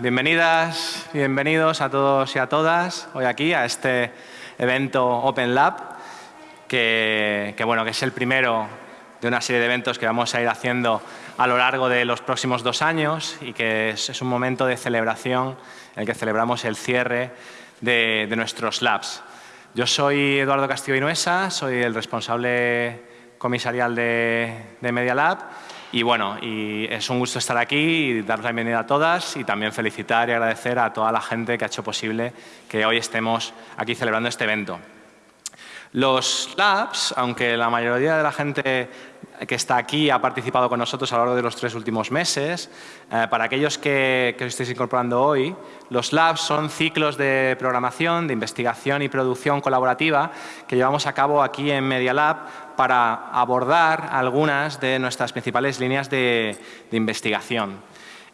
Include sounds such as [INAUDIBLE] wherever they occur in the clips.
Bienvenidas, bienvenidos a todos y a todas hoy aquí a este evento Open Lab, que, bueno, que es el primero de una serie de eventos que vamos a ir haciendo a lo largo de los próximos dos años y que es, un momento de celebración en el que celebramos el cierre de, nuestros labs. Yo soy Eduardo Castillo Inuesa, soy el responsable comisarial de, de Media Lab y bueno, y es un gusto estar aquí y dar la bienvenida a todas y también felicitar y agradecer a toda la gente que ha hecho posible que hoy estemos aquí celebrando este evento. Los labs, aunque la mayoría de la gente que está aquí ha participado con nosotros a lo largo de los tres últimos meses, eh, para aquellos que, que os estéis incorporando hoy, los labs son ciclos de programación, de investigación y producción colaborativa que llevamos a cabo aquí en Media Lab para abordar algunas de nuestras principales líneas de, investigación.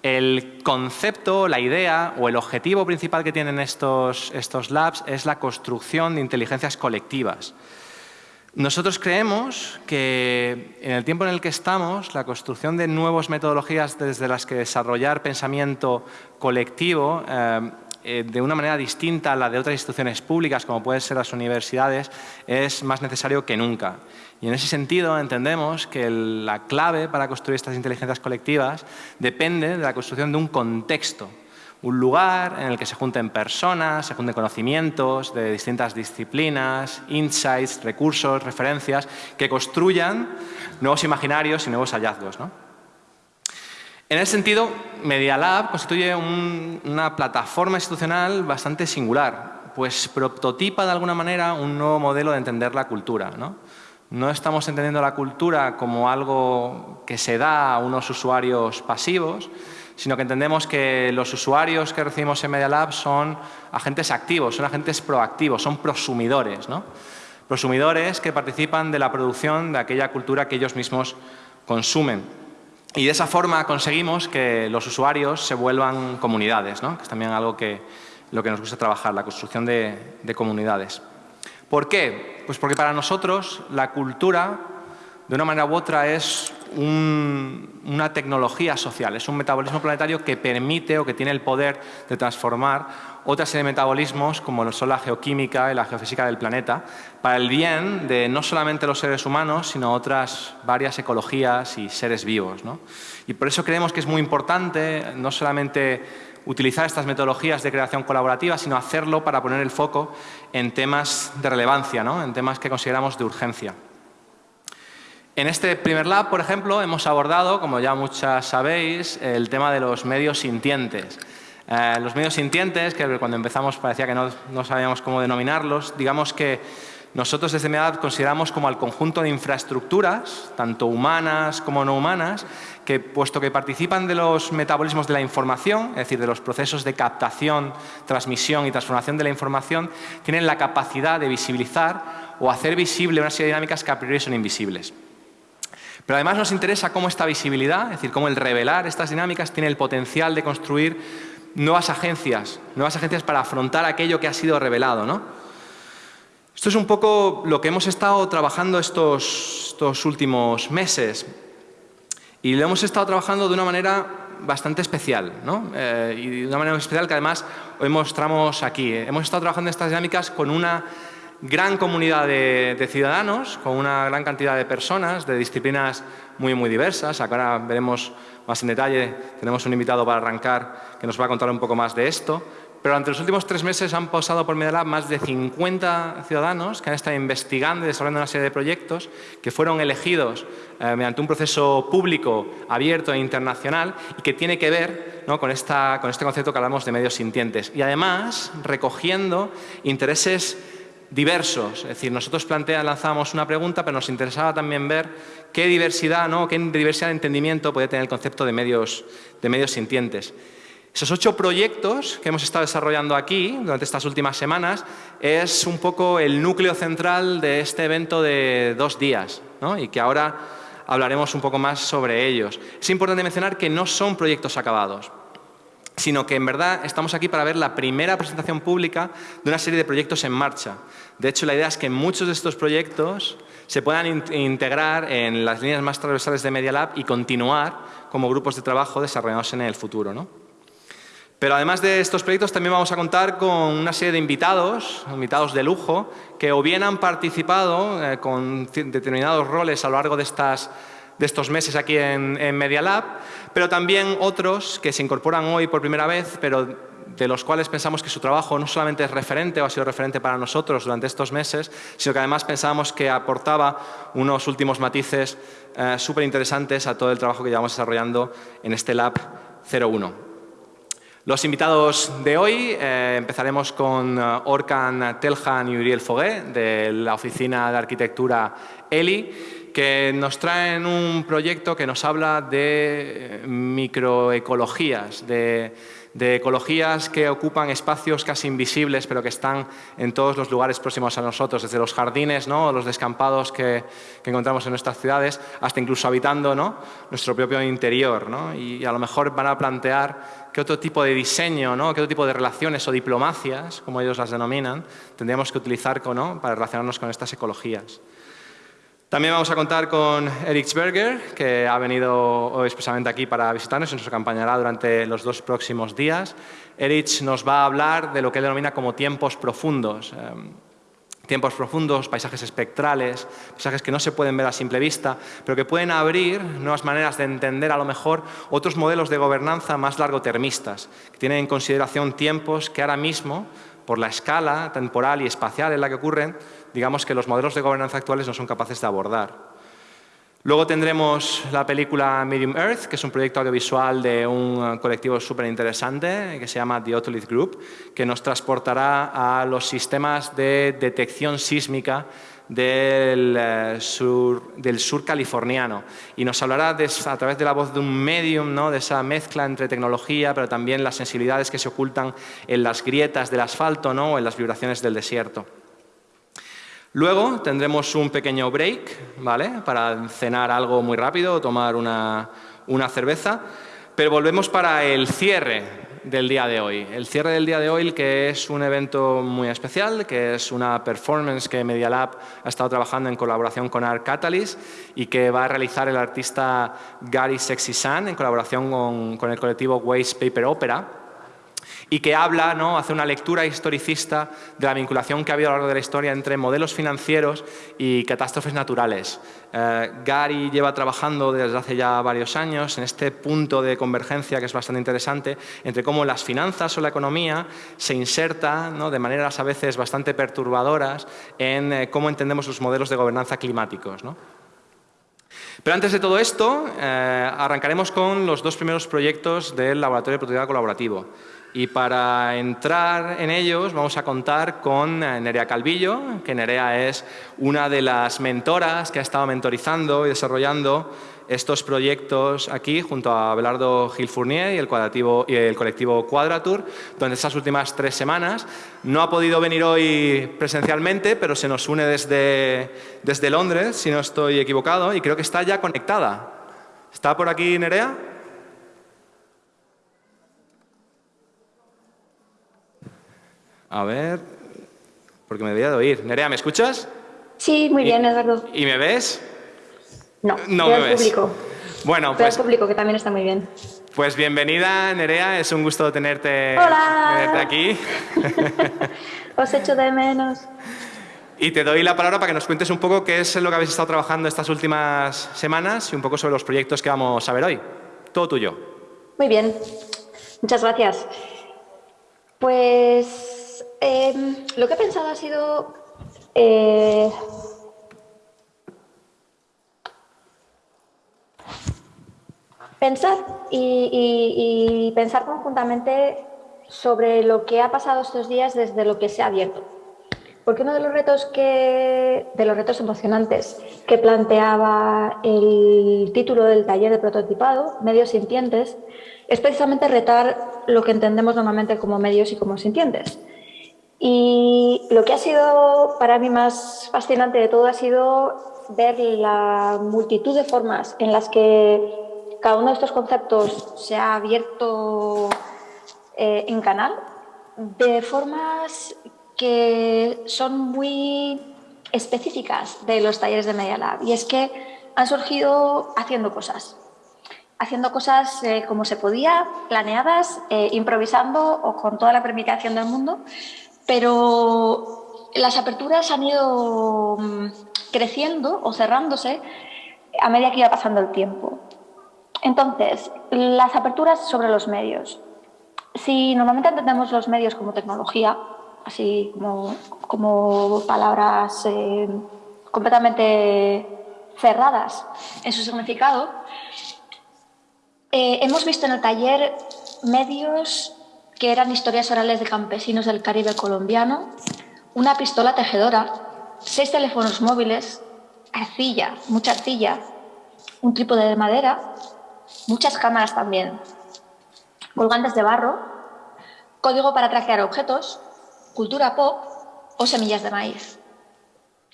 El concepto, la idea o el objetivo principal que tienen estos, estos labs es la construcción de inteligencias colectivas. Nosotros creemos que en el tiempo en el que estamos, la construcción de nuevas metodologías desde las que desarrollar pensamiento colectivo eh, eh, de una manera distinta a la de otras instituciones públicas, como pueden ser las universidades, es más necesario que nunca. Y en ese sentido entendemos que la clave para construir estas inteligencias colectivas depende de la construcción de un contexto, un lugar en el que se junten personas, se junten conocimientos de distintas disciplinas, insights, recursos, referencias, que construyan nuevos imaginarios y nuevos hallazgos. En ese sentido, Media Lab constituye una plataforma institucional bastante singular, pues prototipa de alguna manera un nuevo modelo de entender la cultura. ¿no? no estamos entendiendo la cultura como algo que se da a unos usuarios pasivos, sino que entendemos que los usuarios que recibimos en Media Lab son agentes activos, son agentes proactivos, son prosumidores. ¿no? Prosumidores que participan de la producción de aquella cultura que ellos mismos consumen. Y de esa forma conseguimos que los usuarios se vuelvan comunidades, ¿no? que es también algo que lo que nos gusta trabajar, la construcción de, de comunidades. ¿Por qué? Pues porque para nosotros la cultura, de una manera u otra, es una tecnología social, es un metabolismo planetario que permite o que tiene el poder de transformar otra serie de metabolismos como son la geoquímica y la geofísica del planeta para el bien de no solamente los seres humanos sino otras varias ecologías y seres vivos. Y por eso creemos que es muy importante no solamente utilizar estas metodologías de creación colaborativa sino hacerlo para poner el foco en temas de relevancia, en temas que consideramos de urgencia. En este primer lab, por ejemplo, hemos abordado, como ya muchas sabéis, el tema de los medios sintientes. Eh, los medios sintientes, que cuando empezamos parecía que no, sabíamos cómo denominarlos, digamos que nosotros desde MedAd consideramos como al conjunto de infraestructuras, tanto humanas como no humanas, que puesto que participan de los metabolismos de la información, es decir, de los procesos de captación, transmisión y transformación de la información, tienen la capacidad de visibilizar o hacer visible una serie de dinámicas que a priori son invisibles. Pero además nos interesa cómo esta visibilidad, es decir, cómo el revelar estas dinámicas tiene el potencial de construir nuevas agencias, nuevas agencias para afrontar aquello que ha sido revelado. ¿no? Esto es un poco lo que hemos estado trabajando estos, últimos meses y lo hemos estado trabajando de una manera bastante especial ¿no? Eh, y de una manera especial que además hoy mostramos aquí. Hemos estado trabajando estas dinámicas con una gran comunidad de, ciudadanos, con una gran cantidad de personas de disciplinas muy, muy diversas. Ahora veremos más en detalle, tenemos un invitado para arrancar que nos va a contar un poco más de esto. Pero durante los últimos tres meses han pasado por Medellín más de 50 ciudadanos que han estado investigando y desarrollando una serie de proyectos que fueron elegidos eh, mediante un proceso público, abierto e internacional y que tiene que ver con, esta, con este concepto que hablamos de medios sintientes. Y además recogiendo intereses diversos. Es decir, nosotros plantea, lanzábamos una pregunta, pero nos interesaba también ver qué diversidad, ¿no? qué diversidad de entendimiento puede tener el concepto de medios, de medios sintientes. Esos ocho proyectos que hemos estado desarrollando aquí durante estas últimas semanas es un poco el núcleo central de este evento de dos días ¿no? y que ahora hablaremos un poco más sobre ellos. Es importante mencionar que no son proyectos acabados sino que en verdad estamos aquí para ver la primera presentación pública de una serie de proyectos en marcha. De hecho, la idea es que muchos de estos proyectos se puedan integrar en las líneas más transversales de Media Lab y continuar como grupos de trabajo desarrollados en el futuro. Pero además de estos proyectos también vamos a contar con una serie de invitados, invitados de lujo, que o bien han participado eh, con determinados roles a lo largo de, estas, de estos meses aquí en, en Media Lab, pero también otros que se incorporan hoy por primera vez, pero de los cuales pensamos que su trabajo no solamente es referente o ha sido referente para nosotros durante estos meses, sino que además pensábamos que aportaba unos últimos matices eh, súper interesantes a todo el trabajo que llevamos desarrollando en este Lab 01. Los invitados de hoy, eh, empezaremos con uh, Orkan Teljan y Uriel Fogué, de la Oficina de Arquitectura ELI, que nos traen un proyecto que nos habla de microecologías, de de ecologías que ocupan espacios casi invisibles, pero que están en todos los lugares próximos a nosotros, desde los jardines, ¿no? los descampados que, encontramos en nuestras ciudades, hasta incluso habitando ¿no? nuestro propio interior. Y, a lo mejor van a plantear qué otro tipo de diseño, ¿no? qué otro tipo de relaciones o diplomacias, como ellos las denominan, tendríamos que utilizar para relacionarnos con estas ecologías. También vamos a contar con Eric Berger, que ha venido hoy expresamente aquí para visitarnos y nos acompañará durante los dos próximos días. Erich nos va a hablar de lo que él denomina como tiempos profundos. Em, tiempos profundos, paisajes espectrales, paisajes que no se pueden ver a simple vista, pero que pueden abrir nuevas maneras de entender a lo mejor otros modelos de gobernanza más largotermistas, que tienen en consideración tiempos que ahora mismo, por la escala temporal y espacial en la que ocurren, digamos que los modelos de gobernanza actuales no son capaces de abordar. Luego tendremos la película Medium Earth, que es un proyecto audiovisual de un colectivo súper interesante que se llama The Otolith Group, que nos transportará a los sistemas de detección sísmica del, eh, sur, del sur californiano y nos hablará a través de la voz de un medium, ¿no? de esa mezcla entre tecnología, pero también las sensibilidades que se ocultan en las grietas del asfalto ¿no? o en las vibraciones del desierto. Luego tendremos un pequeño break, ¿vale? Para cenar algo muy rápido tomar una, cerveza, pero volvemos para el cierre del día de hoy. El cierre del día de hoy que es un evento muy especial, que es una performance que Media Lab ha estado trabajando en colaboración con Art Catalyst y que va a realizar el artista Gary Sexy San en colaboración con, con el colectivo Waste Paper Opera y que habla, ¿no? hace una lectura historicista de la vinculación que ha habido a lo largo de la historia entre modelos financieros y catástrofes naturales. Eh, Gary lleva trabajando desde hace ya varios años en este punto de convergencia que es bastante interesante entre cómo las finanzas o la economía se inserta ¿no? de maneras a veces bastante perturbadoras en eh, cómo entendemos los modelos de gobernanza climáticos. Pero antes de todo esto, eh, arrancaremos con los dos primeros proyectos del Laboratorio de Productividad Colaborativo. Y para entrar en ellos vamos a contar con eh, Nerea Calvillo, que Nerea es una de las mentoras que ha estado mentorizando y desarrollando estos proyectos aquí junto a Belardo Gil Fournier y el, y el colectivo Quadratur durante estas últimas tres semanas. No ha podido venir hoy presencialmente, pero se nos une desde, desde Londres, si no estoy equivocado, y creo que está ya conectada. ¿Está por aquí Nerea? A ver, porque me debía de oír. Nerea, ¿me escuchas? Sí, muy bien, Eduardo. ¿Y me ves? No, no me ves. público. Bueno, pues... público, que también está muy bien. Pues bienvenida, Nerea. Es un gusto tenerte, Hola. aquí. [LAUGHS] Os echo de menos. Y te doy la palabra para que nos cuentes un poco qué es lo que habéis estado trabajando estas últimas semanas y un poco sobre los proyectos que vamos a ver hoy. Todo tuyo. Muy bien. Muchas gracias. Pues Em, lo que he pensado ha sido eh, pensar y, pensar conjuntamente sobre lo que ha pasado estos días desde lo que se ha abierto. Porque uno de los retos que, de los retos emocionantes que planteaba el título del taller de prototipado, medios sintientes, es precisamente retar lo que entendemos normalmente como medios y como sintientes. Y lo que ha sido para mí más fascinante de todo ha sido ver la multitud de formas en las que cada uno de estos conceptos se ha abierto eh, en canal de formas que son muy específicas de los talleres de Media Lab. Y es que han surgido haciendo cosas. haciendo cosas eh, como se podía, planeadas, eh, improvisando o con toda la permitación del mundo, pero las aperturas han ido mm, creciendo o cerrándose a medida que iba pasando el tiempo. Entonces, las aperturas sobre los medios. Si normalmente entendemos los medios como tecnología, así como, palabras eh, completamente cerradas en su significado, eh, hemos visto en el taller medios que eran historias orales de campesinos del Caribe colombiano, una pistola tejedora, seis teléfonos móviles, arcilla, mucha arcilla, un trípode de madera, muchas cámaras también, colgantes de barro, código para traquear objetos, cultura pop o semillas de maíz.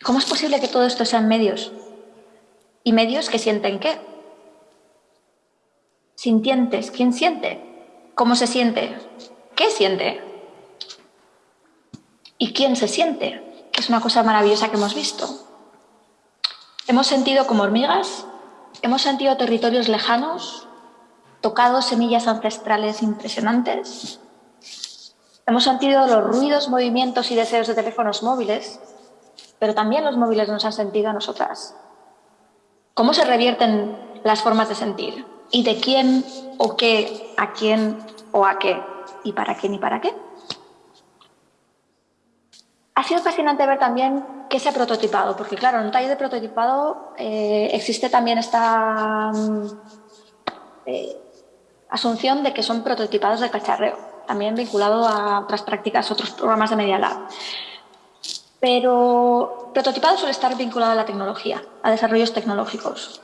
¿Cómo es posible que todo esto sean medios? ¿Y medios que sienten qué? Sintientes, ¿quién siente? ¿Cómo se siente? ¿Qué siente? ¿Y quién se siente? Que es una cosa maravillosa que hemos visto. Hemos sentido como hormigas, hemos sentido territorios lejanos, tocado semillas ancestrales impresionantes, hemos sentido los ruidos, movimientos y deseos de teléfonos móviles, pero también los móviles nos han sentido a nosotras. ¿Cómo se revierten las formas de sentir? ¿Y de quién o qué, a quién o a qué? ¿Y para quién y para qué? Ha sido fascinante ver también qué se ha prototipado, porque claro, en un taller de prototipado eh, existe también esta mm, eh, asunción de que son prototipados de cacharreo, también vinculado a otras prácticas, otros programas de Media Lab. Pero prototipado suele estar vinculado a la tecnología, a desarrollos tecnológicos.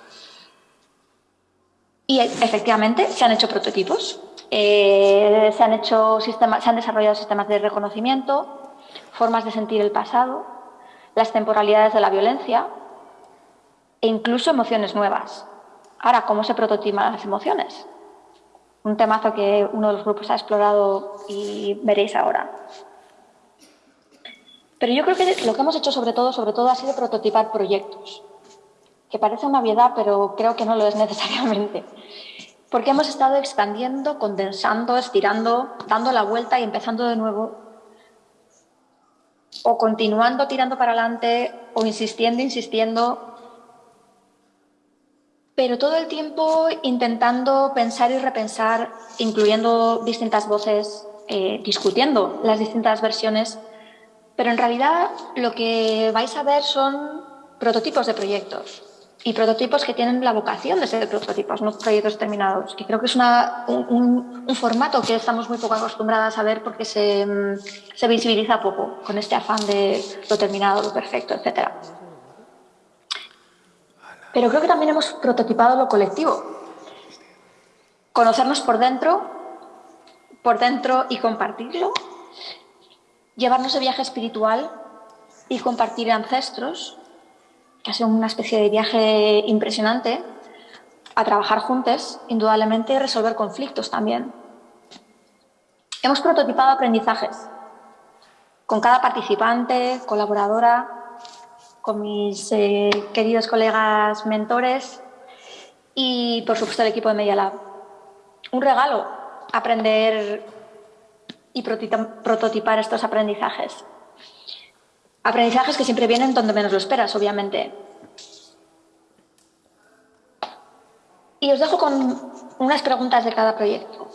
Y efectivamente se han hecho prototipos, eh, se, han hecho sistemas, se han desarrollado sistemas de reconocimiento, formas de sentir el pasado, las temporalidades de la violencia e incluso emociones nuevas. Ahora, ¿cómo se prototipan las emociones? Un temazo que uno de los grupos ha explorado y veréis ahora. Pero yo creo que lo que hemos hecho sobre todo, sobre todo ha sido prototipar proyectos, que parece una obviedad, pero creo que no lo es necesariamente. Porque hemos estado expandiendo, condensando, estirando, dando la vuelta y empezando de nuevo, o continuando tirando para adelante, o insistiendo, insistiendo, pero todo el tiempo intentando pensar y repensar, incluyendo distintas voces, eh, discutiendo las distintas versiones. Pero en realidad lo que vais a ver son prototipos de proyectos y prototipos que tienen la vocación de ser prototipos, no proyectos terminados, que creo que es un, formato que estamos muy poco acostumbradas a ver porque se, se, visibiliza poco con este afán de lo terminado, lo perfecto, etc. Pero creo que también hemos prototipado lo colectivo. Conocernos por dentro, por dentro y compartirlo llevarnos de viaje espiritual y compartir ancestros, ha sido una especie de viaje impresionante, a trabajar juntos, indudablemente, y resolver conflictos también. Hemos prototipado aprendizajes con cada participante, colaboradora, con mis eh, queridos colegas mentores y, por supuesto, el equipo de Media Lab. Un regalo aprender y prototipar estos aprendizajes. Aprendizajes que siempre vienen donde menos lo esperas, obviamente. Y os dejo con unas preguntas de cada proyecto.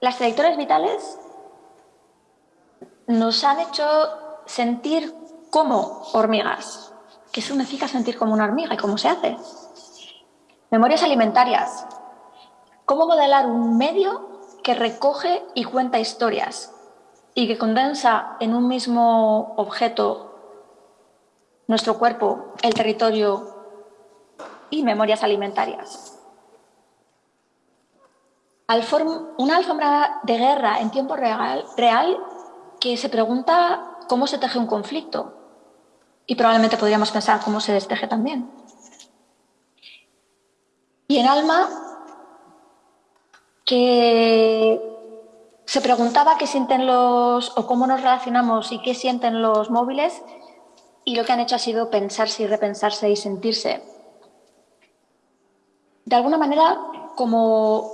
Las trayectorias vitales nos han hecho sentir como hormigas. ¿Qué significa sentir como una hormiga y cómo se hace? Memorias alimentarias. ¿Cómo modelar un medio que recoge y cuenta historias y que condensa en un mismo objeto nuestro cuerpo, el territorio y memorias alimentarias. Una alfombra de guerra en tiempo real, real que se pregunta cómo se teje un conflicto y probablemente podríamos pensar cómo se desteje también. Y en alma que se preguntaba qué sienten los o cómo nos relacionamos y qué sienten los móviles y lo que han hecho ha sido pensarse y repensarse y sentirse. de alguna manera como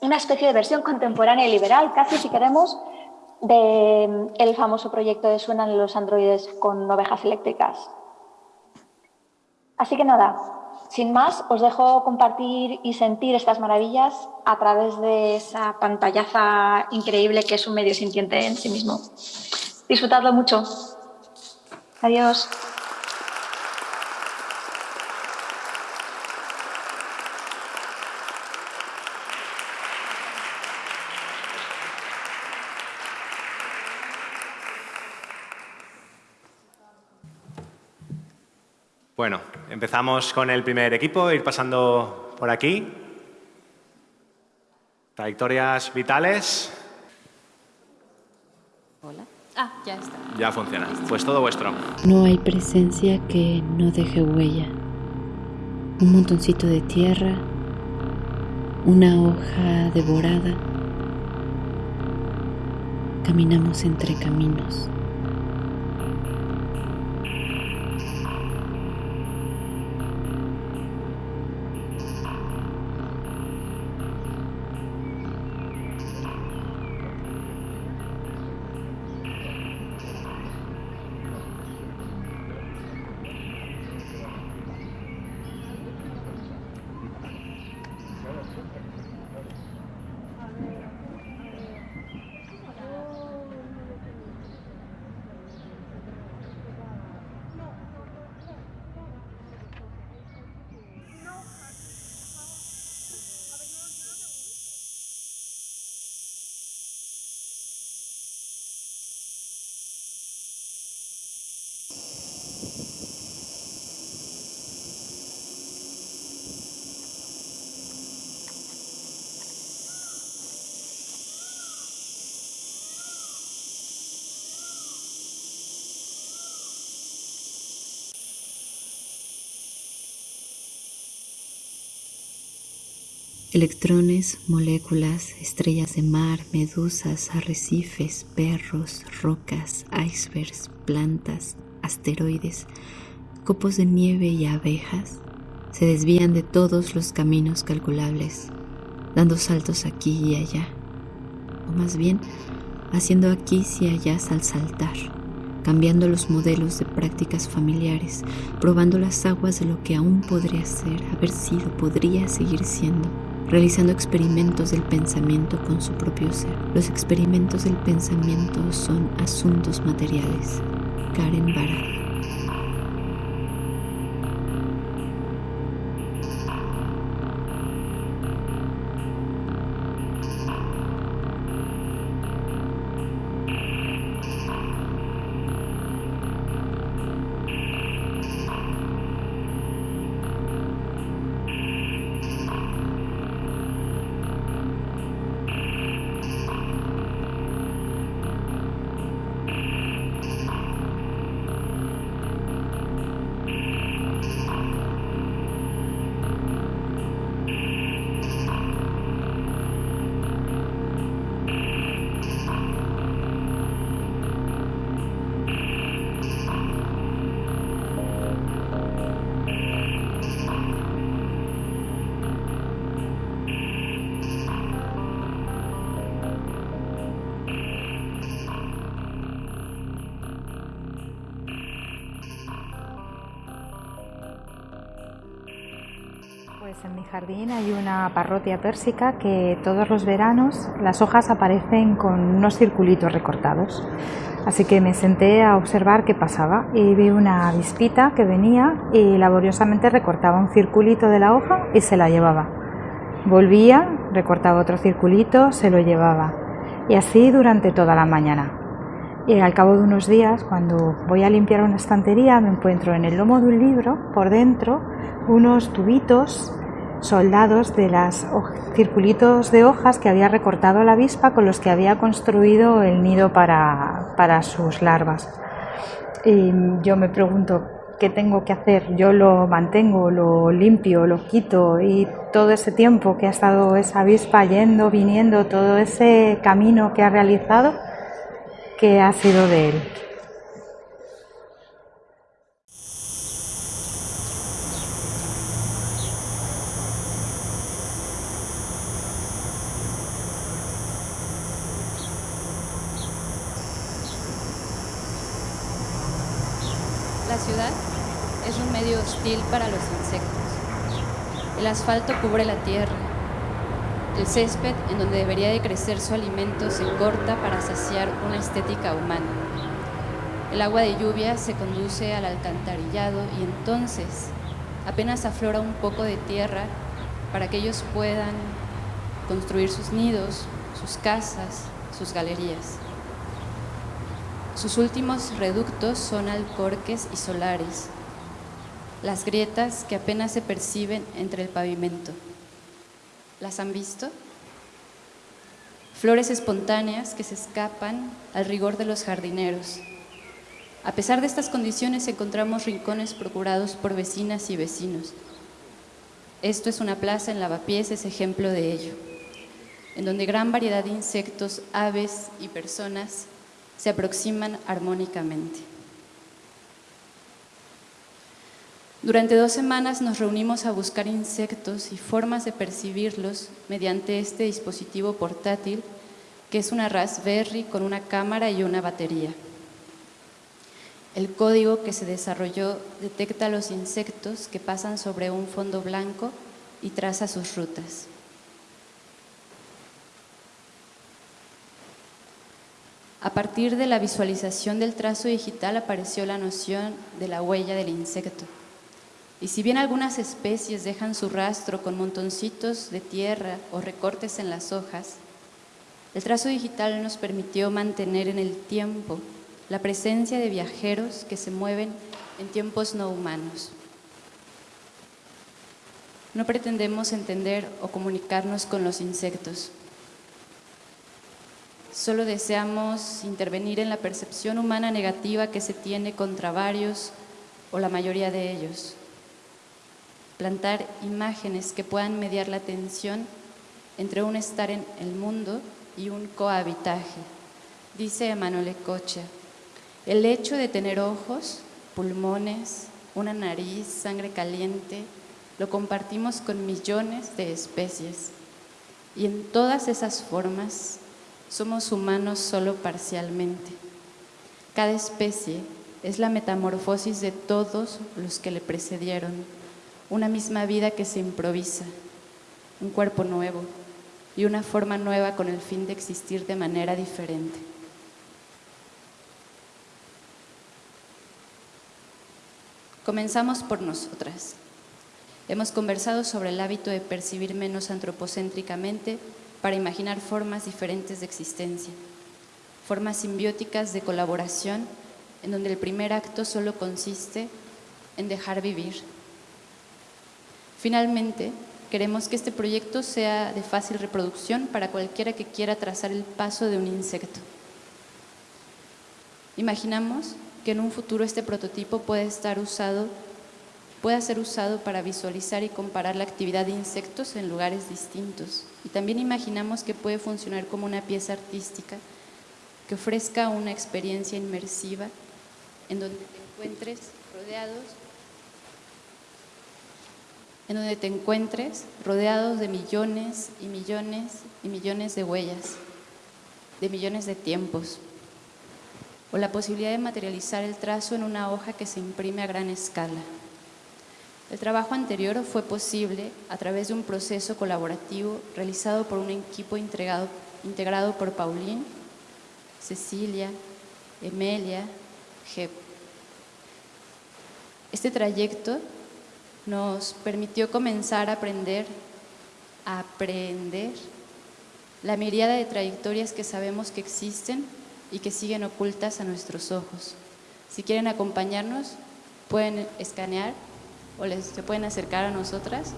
una especie de versión contemporánea y liberal, casi si queremos, del el famoso proyecto de Suenan los androides con ovejas eléctricas. Así que nada, sin más, os dejo compartir y sentir estas maravillas a través de esa pantallaza increíble que es un medio sintiente en sí mismo. Disfrutadlo mucho. Adiós. Bueno, empezamos con el primer equipo, ir pasando por aquí. Trayectorias vitales. Hola. Ah, ya está. Ya funciona. Pues todo vuestro. No hay presencia que no deje huella. Un montoncito de tierra, una hoja devorada. Caminamos entre caminos. Electrones, moléculas, estrellas de mar, medusas, arrecifes, perros, rocas, icebergs, plantas, asteroides, copos de nieve y abejas se desvían de todos los caminos calculables, dando saltos aquí y allá, o más bien haciendo aquí y allá al saltar, cambiando los modelos de prácticas familiares, probando las aguas de lo que aún podría ser, haber sido, podría seguir siendo realizando experimentos del pensamiento con su propio ser. Los experimentos del pensamiento son asuntos materiales. Karen Barat. Jardín hay una parrotia pérsica que todos los veranos las hojas aparecen con unos circulitos recortados. Así que me senté a observar qué pasaba y vi una avispita que venía y laboriosamente recortaba un circulito de la hoja y se la llevaba. Volvía, recortaba otro circulito, se lo llevaba. Y así durante toda la mañana. Y al cabo de unos días, cuando voy a limpiar una estantería, me encuentro en el lomo de un libro, por dentro, unos tubitos soldados de los circulitos de hojas que había recortado la avispa con los que había construido el nido para, para sus larvas. Y yo me pregunto, ¿qué tengo que hacer? Yo lo mantengo, lo limpio, lo quito y todo ese tiempo que ha estado esa avispa yendo, viniendo, todo ese camino que ha realizado, ¿qué ha sido de él? la ciudad es un medio hostil para los insectos. El asfalto cubre la tierra. El césped, en donde debería de crecer su alimento, se corta para saciar una estética humana. El agua de lluvia se conduce al alcantarillado y entonces apenas aflora un poco de tierra para que ellos puedan construir sus nidos, sus casas, sus galerías. Sus últimos reductos son alcorques y solares, las grietas que apenas se perciben entre el pavimento. ¿Las han visto? Flores espontáneas que se escapan al rigor de los jardineros. A pesar de estas condiciones encontramos rincones procurados por vecinas y vecinos. Esto es una plaza en Lavapiés, es ejemplo de ello, en donde gran variedad de insectos, aves y personas se aproximan armónicamente. Durante dos semanas nos reunimos a buscar insectos y formas de percibirlos mediante este dispositivo portátil que es una Raspberry con una cámara y una batería. El código que se desarrolló detecta los insectos que pasan sobre un fondo blanco y traza sus rutas. A partir de la visualización del trazo digital apareció la noción de la huella del insecto. Y si bien algunas especies dejan su rastro con montoncitos de tierra o recortes en las hojas, el trazo digital nos permitió mantener en el tiempo la presencia de viajeros que se mueven en tiempos no humanos. No pretendemos entender o comunicarnos con los insectos. Solo deseamos intervenir en la percepción humana negativa que se tiene contra varios o la mayoría de ellos plantar imágenes que puedan mediar la tensión entre un estar en el mundo y un cohabitaje. Dice Emanuele Cocha, el hecho de tener ojos, pulmones, una nariz, sangre caliente, lo compartimos con millones de especies. Y en todas esas formas somos humanos solo parcialmente. Cada especie es la metamorfosis de todos los que le precedieron una misma vida que se improvisa, un cuerpo nuevo y una forma nueva con el fin de existir de manera diferente. Comenzamos por nosotras. Hemos conversado sobre el hábito de percibir menos antropocéntricamente para imaginar formas diferentes de existencia, formas simbióticas de colaboración en donde el primer acto solo consiste en dejar vivir, Finalmente, queremos que este proyecto sea de fácil reproducción para cualquiera que quiera trazar el paso de un insecto. Imaginamos que en un futuro este prototipo puede estar usado, pueda ser usado para visualizar y comparar la actividad de insectos en lugares distintos. Y también imaginamos que puede funcionar como una pieza artística que ofrezca una experiencia inmersiva en donde te encuentres rodeados en donde te encuentres rodeados de millones y millones y millones de huellas, de millones de tiempos, o la posibilidad de materializar el trazo en una hoja que se imprime a gran escala. El trabajo anterior fue posible a través de un proceso colaborativo realizado por un equipo integrado, integrado por Paulín, Cecilia, Emelia, Jep. Este trayecto nos permitió comenzar a aprender, a aprender la mirada de trayectorias que sabemos que existen y que siguen ocultas a nuestros ojos. Si quieren acompañarnos, pueden escanear o les, se pueden acercar a nosotras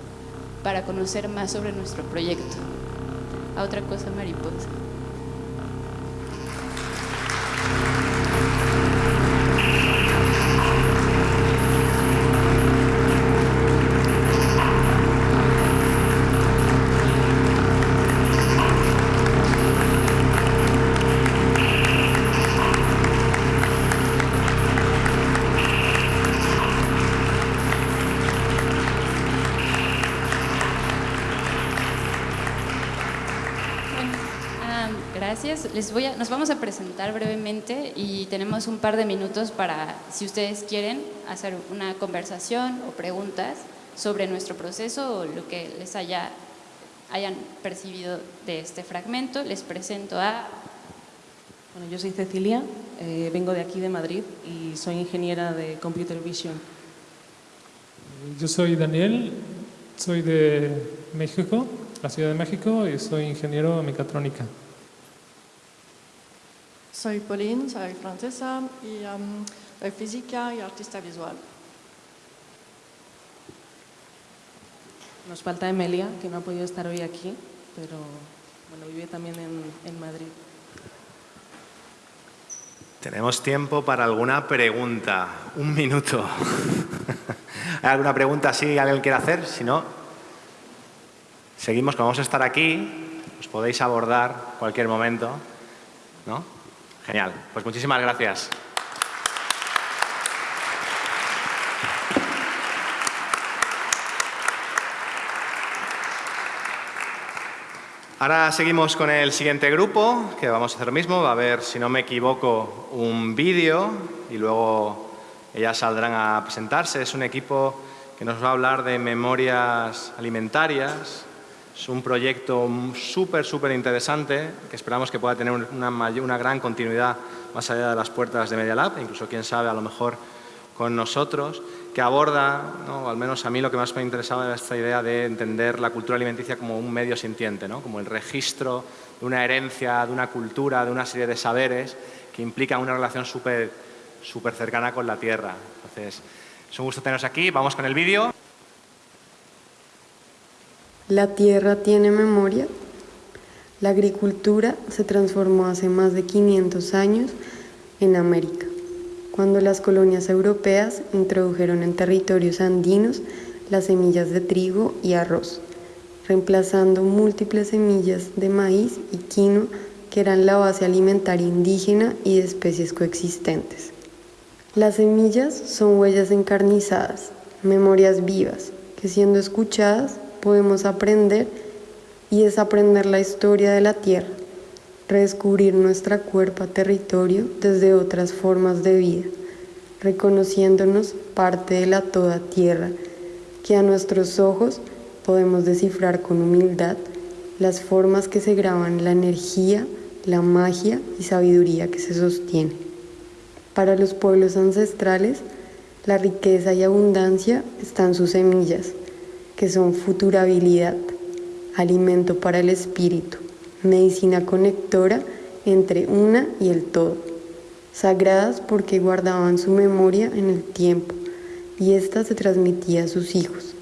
para conocer más sobre nuestro proyecto. A otra cosa mariposa. Les voy a, nos vamos a presentar brevemente y tenemos un par de minutos para, si ustedes quieren, hacer una conversación o preguntas sobre nuestro proceso o lo que les haya, hayan percibido de este fragmento. Les presento a... Bueno, yo soy Cecilia, eh, vengo de aquí de Madrid y soy ingeniera de Computer Vision. Yo soy Daniel, soy de México, la Ciudad de México, y soy ingeniero en mecatrónica. Soy Pauline, soy francesa y um, soy física y artista visual. Nos falta Emelia, que no ha podido estar hoy aquí, pero bueno, vive también en, en Madrid. Tenemos tiempo para alguna pregunta. Un minuto. [LAUGHS] ¿Hay alguna pregunta si alguien quiere hacer? Si no, seguimos. Como vamos a estar aquí, os podéis abordar cualquier momento. ¿No? Genial. Pues muchísimas gracias. Ahora seguimos con el siguiente grupo, que vamos a hacer lo mismo. Va a haber, si no me equivoco, un vídeo y luego ellas saldrán a presentarse. Es un equipo que nos va a hablar de memorias alimentarias. Es un proyecto súper, súper interesante que esperamos que pueda tener una, gran continuidad más allá de las puertas de Media Lab, incluso quién sabe, a lo mejor con nosotros, que aborda, al menos a mí lo que más me ha interesado era esta idea de entender la cultura alimenticia como un medio sintiente, ¿no? como el registro de una herencia, de una cultura, de una serie de saberes que implican una relación súper súper cercana con la tierra. Entonces, es un gusto teneros aquí. Vamos con el vídeo. La tierra tiene memoria. La agricultura se transformó hace más de 500 años en América cuando las colonias europeas introdujeron en territorios andinos las semillas de trigo y arroz, reemplazando múltiples semillas de maíz y quinoa que eran la base alimentaria indígena y de especies coexistentes. Las semillas son huellas encarnizadas, memorias vivas, que siendo escuchadas podemos aprender y desaprender la historia de la tierra, redescubrir nuestra cuerpo territorio desde otras formas de vida, reconociéndonos parte de la toda tierra, que a nuestros ojos podemos descifrar con humildad las formas que se graban la energía, la magia y sabiduría que se sostiene. Para los pueblos ancestrales, la riqueza y abundancia están sus semillas, que son futurabilidad, alimento para el espíritu, medicina conectora entre una y el todo, sagradas porque guardaban su memoria en el tiempo y ésta se transmitía a sus hijos,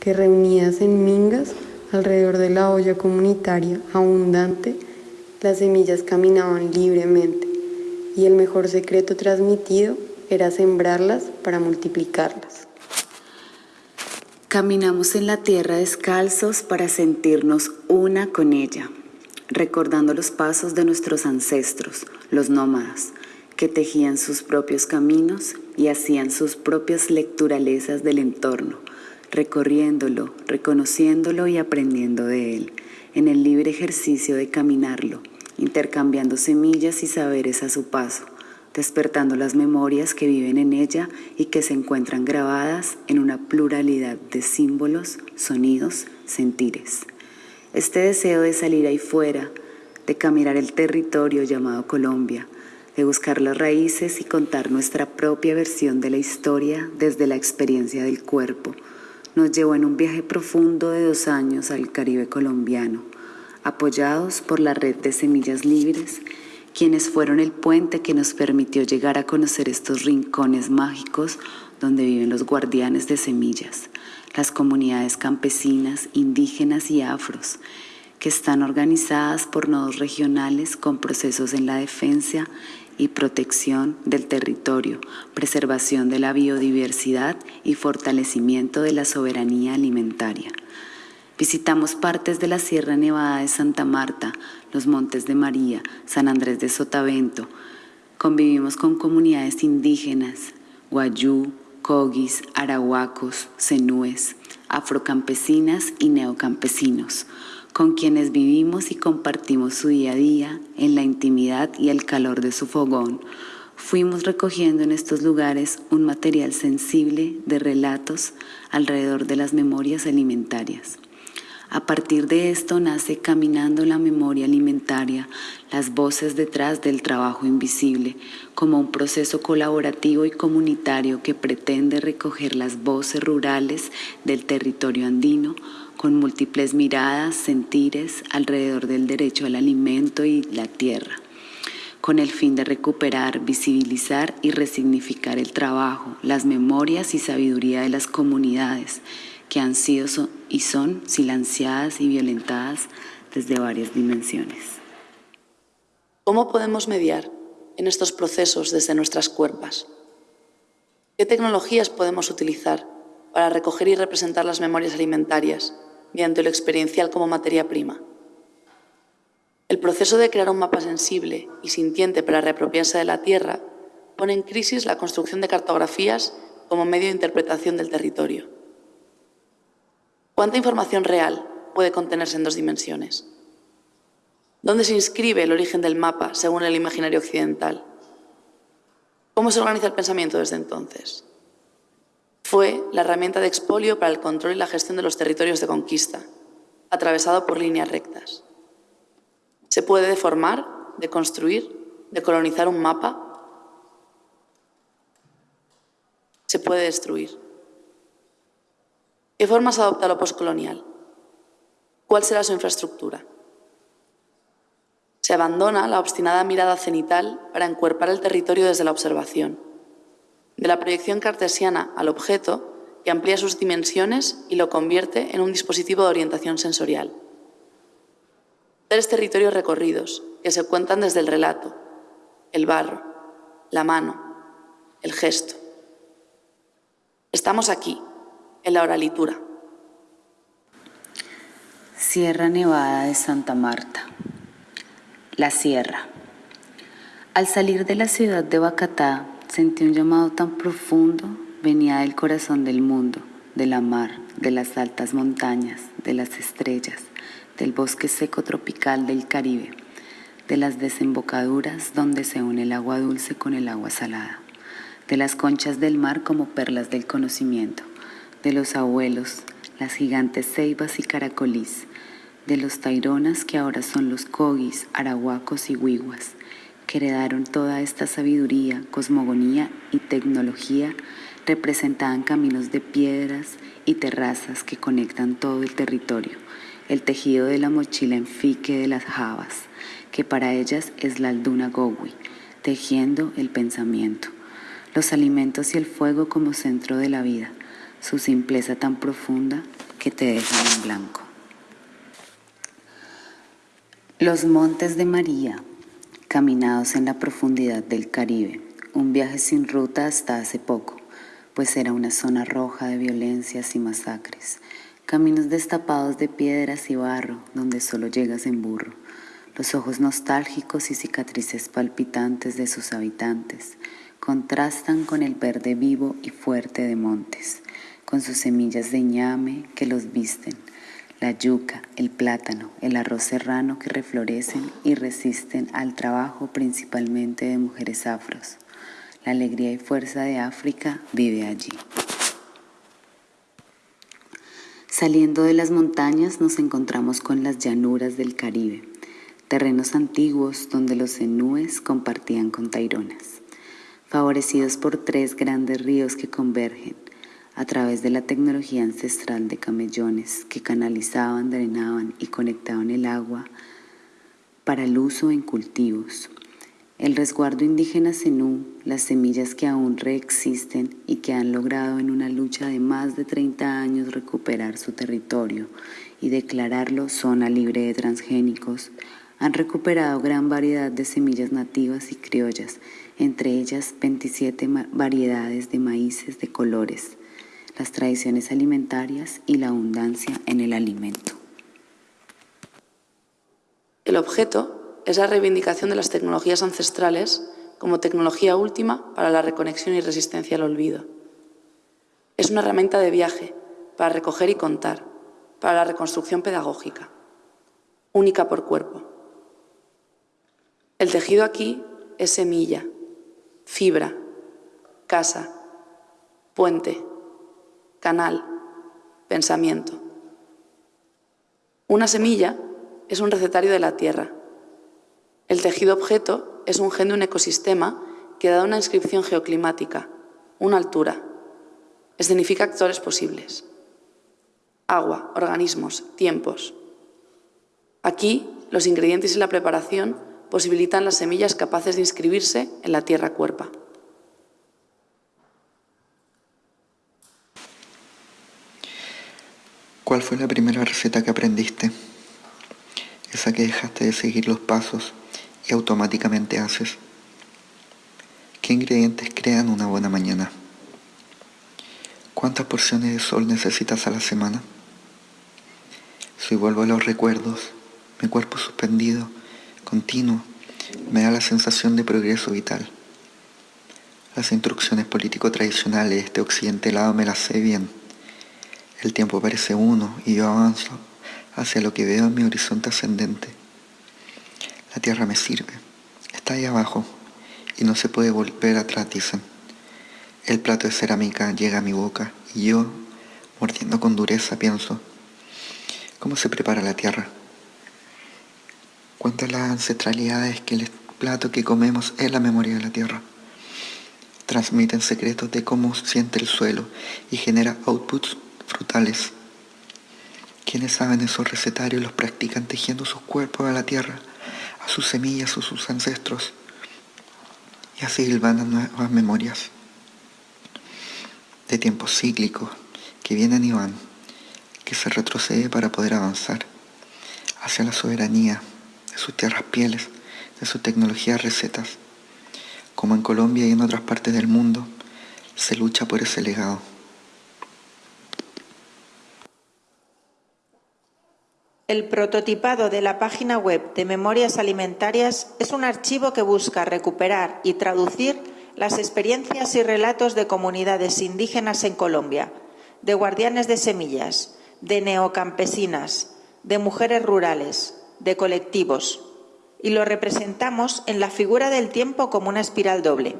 que reunidas en mingas alrededor de la olla comunitaria abundante, las semillas caminaban libremente y el mejor secreto transmitido era sembrarlas para multiplicarlas. Caminamos en la tierra descalzos para sentirnos una con ella recordando los pasos de nuestros ancestros, los nómadas, que tejían sus propios caminos y hacían sus propias lecturalezas del entorno, recorriéndolo, reconociéndolo y aprendiendo de él, en el libre ejercicio de caminarlo, intercambiando semillas y saberes a su paso, despertando las memorias que viven en ella y que se encuentran grabadas en una pluralidad de símbolos, sonidos, sentires. Este deseo de salir ahí fuera, de caminar el territorio llamado Colombia, de buscar las raíces y contar nuestra propia versión de la historia desde la experiencia del cuerpo, nos llevó en un viaje profundo de dos años al Caribe colombiano, apoyados por la red de Semillas Libres, quienes fueron el puente que nos permitió llegar a conocer estos rincones mágicos donde viven los guardianes de semillas, las comunidades campesinas, indígenas y afros, que están organizadas por nodos regionales con procesos en la defensa y protección del territorio, preservación de la biodiversidad y fortalecimiento de la soberanía alimentaria. Visitamos partes de la Sierra Nevada de Santa Marta, los Montes de María, San Andrés de Sotavento. Convivimos con comunidades indígenas, guayú, cogis, arahuacos, cenúes, afrocampesinas y neocampesinos, con quienes vivimos y compartimos su día a día en la intimidad y el calor de su fogón, fuimos recogiendo en estos lugares un material sensible de relatos alrededor de las memorias alimentarias. A partir de esto nace Caminando la Memoria Alimentaria, las voces detrás del trabajo invisible, como un proceso colaborativo y comunitario que pretende recoger las voces rurales del territorio andino con múltiples miradas, sentires alrededor del derecho al alimento y la tierra con el fin de recuperar, visibilizar y resignificar el trabajo, las memorias y sabiduría de las comunidades que han sido y son silenciadas y violentadas desde varias dimensiones. ¿Cómo podemos mediar en estos procesos desde nuestras cuerpas? ¿Qué tecnologías podemos utilizar para recoger y representar las memorias alimentarias mediante lo experiencial como materia prima? El proceso de crear un mapa sensible y sintiente para reapropiarse de la Tierra pone en crisis la construcción de cartografías como medio de interpretación del territorio. ¿Cuánta información real puede contenerse en dos dimensiones? ¿Dónde se inscribe el origen del mapa según el imaginario occidental? ¿Cómo se organiza el pensamiento desde entonces? Fue la herramienta de expolio para el control y la gestión de los territorios de conquista, atravesado por líneas rectas. Se puede deformar, deconstruir, decolonizar un mapa. Se puede destruir. ¿Qué formas adopta lo postcolonial? ¿Cuál será su infraestructura? Se abandona la obstinada mirada cenital para encuerpar el territorio desde la observación, de la proyección cartesiana al objeto que amplía sus dimensiones y lo convierte en un dispositivo de orientación sensorial. Tres territorios recorridos que se cuentan desde el relato, el barro, la mano, el gesto. Estamos aquí, la oralitura. Sierra Nevada de Santa Marta. La Sierra. Al salir de la ciudad de Bacatá, sentí un llamado tan profundo, venía del corazón del mundo, de la mar, de las altas montañas, de las estrellas, del bosque seco tropical del Caribe, de las desembocaduras donde se une el agua dulce con el agua salada, de las conchas del mar como perlas del conocimiento, de los abuelos, las gigantes ceibas y caracolís, de los taironas que ahora son los cogis, arahuacos y huiguas, que heredaron toda esta sabiduría, cosmogonía y tecnología, representaban caminos de piedras y terrazas que conectan todo el territorio el tejido de la mochila en fique de las jabas, que para ellas es la alduna gowi, tejiendo el pensamiento, los alimentos y el fuego como centro de la vida, su simpleza tan profunda que te dejan en blanco. Los montes de María, caminados en la profundidad del Caribe, un viaje sin ruta hasta hace poco, pues era una zona roja de violencias y masacres, Caminos destapados de piedras y barro, donde solo llegas en burro. Los ojos nostálgicos y cicatrices palpitantes de sus habitantes contrastan con el verde vivo y fuerte de montes, con sus semillas de ñame que los visten, la yuca, el plátano, el arroz serrano que reflorecen y resisten al trabajo principalmente de mujeres afros. La alegría y fuerza de África vive allí. Saliendo de las montañas nos encontramos con las llanuras del Caribe, terrenos antiguos donde los enúes compartían con taironas, favorecidos por tres grandes ríos que convergen a través de la tecnología ancestral de camellones que canalizaban, drenaban y conectaban el agua para el uso en cultivos, el resguardo indígena Zenú, las semillas que aún reexisten y que han logrado en una lucha de más de 30 años recuperar su territorio y declararlo zona libre de transgénicos, han recuperado gran variedad de semillas nativas y criollas, entre ellas 27 variedades de maíces de colores, las tradiciones alimentarias y la abundancia en el alimento. El objeto es la reivindicación de las tecnologías ancestrales como tecnología última para la reconexión y resistencia al olvido. Es una herramienta de viaje para recoger y contar, para la reconstrucción pedagógica, única por cuerpo. El tejido aquí es semilla, fibra, casa, puente, canal, pensamiento. Una semilla es un recetario de la Tierra. El tejido objeto es un gen de un ecosistema que da una inscripción geoclimática, una altura. Escenifica actores posibles. Agua, organismos, tiempos. Aquí, los ingredientes y la preparación posibilitan las semillas capaces de inscribirse en la tierra cuerpa. ¿Cuál fue la primera receta que aprendiste? Esa que dejaste de seguir los pasos y automáticamente haces. ¿Qué ingredientes crean una buena mañana? ¿Cuántas porciones de sol necesitas a la semana? Si vuelvo a los recuerdos, mi cuerpo suspendido, continuo, me da la sensación de progreso vital. Las instrucciones político tradicionales de este occidente lado me las sé bien. El tiempo parece uno y yo avanzo hacia lo que veo en mi horizonte ascendente. La tierra me sirve, está ahí abajo y no se puede volver atrás, dicen. El plato de cerámica llega a mi boca y yo, mordiendo con dureza, pienso, ¿cómo se prepara la tierra? ¿Cuántas las ancestralidades que el plato que comemos es la memoria de la tierra? Transmiten secretos de cómo siente el suelo y genera outputs frutales. Quienes saben esos recetarios los practican tejiendo sus cuerpos a la tierra, a sus semillas o sus ancestros. Y así hilvanan nuevas memorias de tiempos cíclicos que vienen y van, que se retrocede para poder avanzar hacia la soberanía de sus tierras pieles, de sus tecnologías recetas. Como en Colombia y en otras partes del mundo, se lucha por ese legado. El prototipado de la página web de Memorias Alimentarias es un archivo que busca recuperar y traducir las experiencias y relatos de comunidades indígenas en Colombia, de guardianes de semillas, de neocampesinas, de mujeres rurales, de colectivos, y lo representamos en la figura del tiempo como una espiral doble,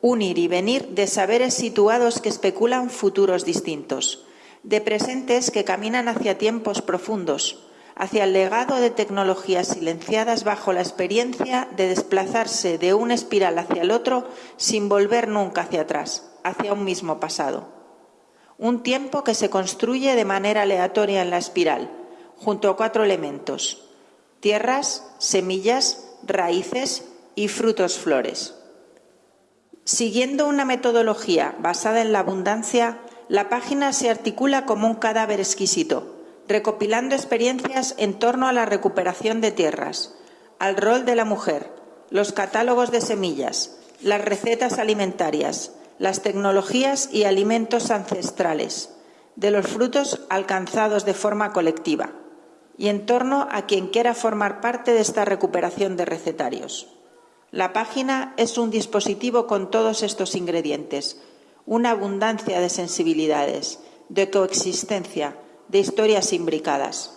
un ir y venir de saberes situados que especulan futuros distintos, de presentes que caminan hacia tiempos profundos, hacia el legado de tecnologías silenciadas bajo la experiencia de desplazarse de una espiral hacia el otro sin volver nunca hacia atrás, hacia un mismo pasado. Un tiempo que se construye de manera aleatoria en la espiral, junto a cuatro elementos, tierras, semillas, raíces y frutos flores. Siguiendo una metodología basada en la abundancia, la página se articula como un cadáver exquisito, recopilando experiencias en torno a la recuperación de tierras, al rol de la mujer, los catálogos de semillas, las recetas alimentarias, las tecnologías y alimentos ancestrales, de los frutos alcanzados de forma colectiva, y en torno a quien quiera formar parte de esta recuperación de recetarios. La página es un dispositivo con todos estos ingredientes, una abundancia de sensibilidades, de coexistencia, de historias imbricadas.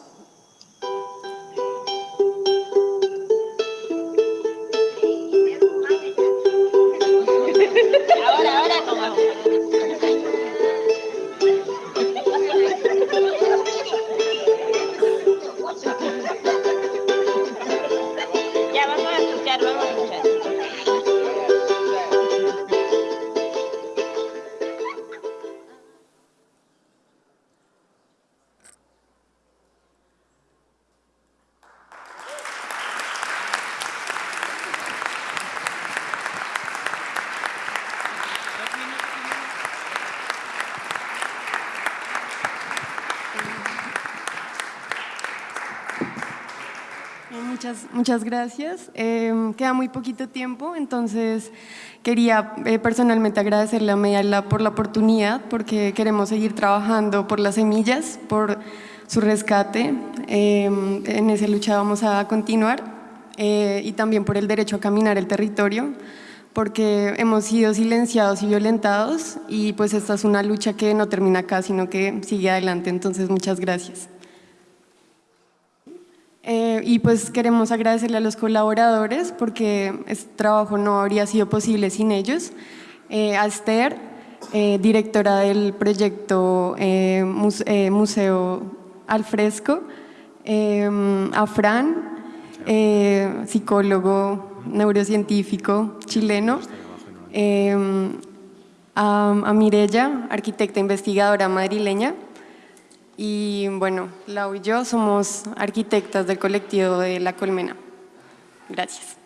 Muchas, gracias. Eh, queda muy poquito tiempo, entonces quería eh, personalmente agradecerle a Medialab por la oportunidad, porque queremos seguir trabajando por las semillas, por su rescate. Eh, en esa lucha vamos a continuar y también por el derecho a caminar el territorio, porque hemos sido silenciados y violentados y pues esta es una lucha que no termina acá, sino que sigue adelante. Entonces, muchas gracias. Eh, y pues queremos agradecerle a los colaboradores porque este trabajo no habría sido posible sin ellos. Eh, a Esther, eh, directora del proyecto Museo al Fresco, a Fran, psicólogo neurocientífico chileno, a, a Mirella, arquitecta investigadora madrileña, y bueno, Lau y yo somos arquitectas del colectivo de La Colmena. Gracias.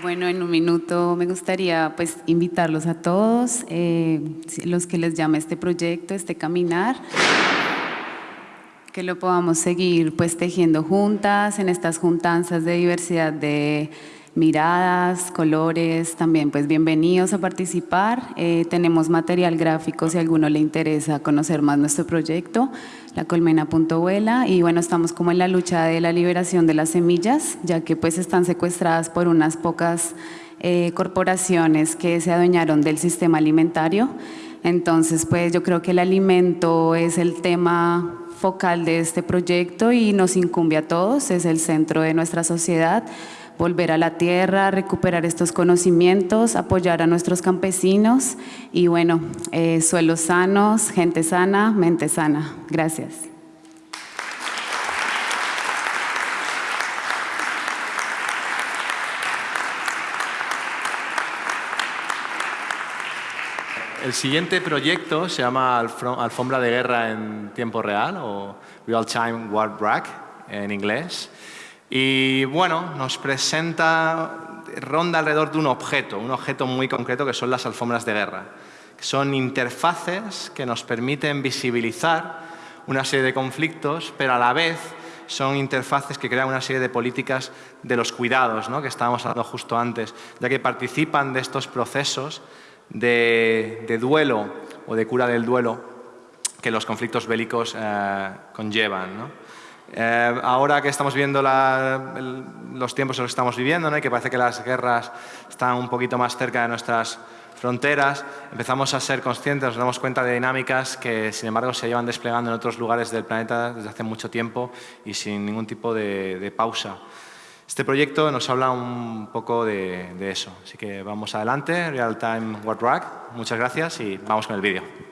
Bueno, en un minuto me gustaría pues invitarlos a todos, eh, los que les llame este proyecto, este caminar, que lo podamos seguir pues tejiendo juntas en estas juntanzas de diversidad de miradas, colores, también pues bienvenidos a participar. Eh, tenemos material gráfico si a alguno le interesa conocer más nuestro proyecto, la colmena.vuela y bueno, estamos como en la lucha de la liberación de las semillas, ya que pues están secuestradas por unas pocas eh, corporaciones que se adueñaron del sistema alimentario. Entonces pues yo creo que el alimento es el tema focal de este proyecto y nos incumbe a todos, es el centro de nuestra sociedad volver a la tierra, recuperar estos conocimientos, apoyar a nuestros campesinos y bueno, eh, suelos sanos, gente sana, mente sana. Gracias. El siguiente proyecto se llama Alfombra de Guerra en tiempo real o Real Time War Brack en inglés. Y bueno, nos presenta, ronda alrededor de un objeto, un objeto muy concreto que son las alfombras de guerra. son interfaces que nos permiten visibilizar una serie de conflictos, pero a la vez son interfaces que crean una serie de políticas de los cuidados, ¿no? que estábamos hablando justo antes, ya que participan de estos procesos de, duelo o de cura del duelo que los conflictos bélicos eh, conllevan. ¿no? Eh, ahora que estamos viendo los tiempos en los que estamos viviendo, y que parece que las guerras están un poquito más cerca de nuestras fronteras, empezamos a ser conscientes, nos damos cuenta de dinámicas que, sin embargo, se llevan desplegando en otros lugares del planeta desde hace mucho tiempo y sin ningún tipo de, pausa. Este proyecto nos habla un poco de, de, eso, así que vamos adelante, Real Time World Rack. Muchas gracias y vamos con el vídeo.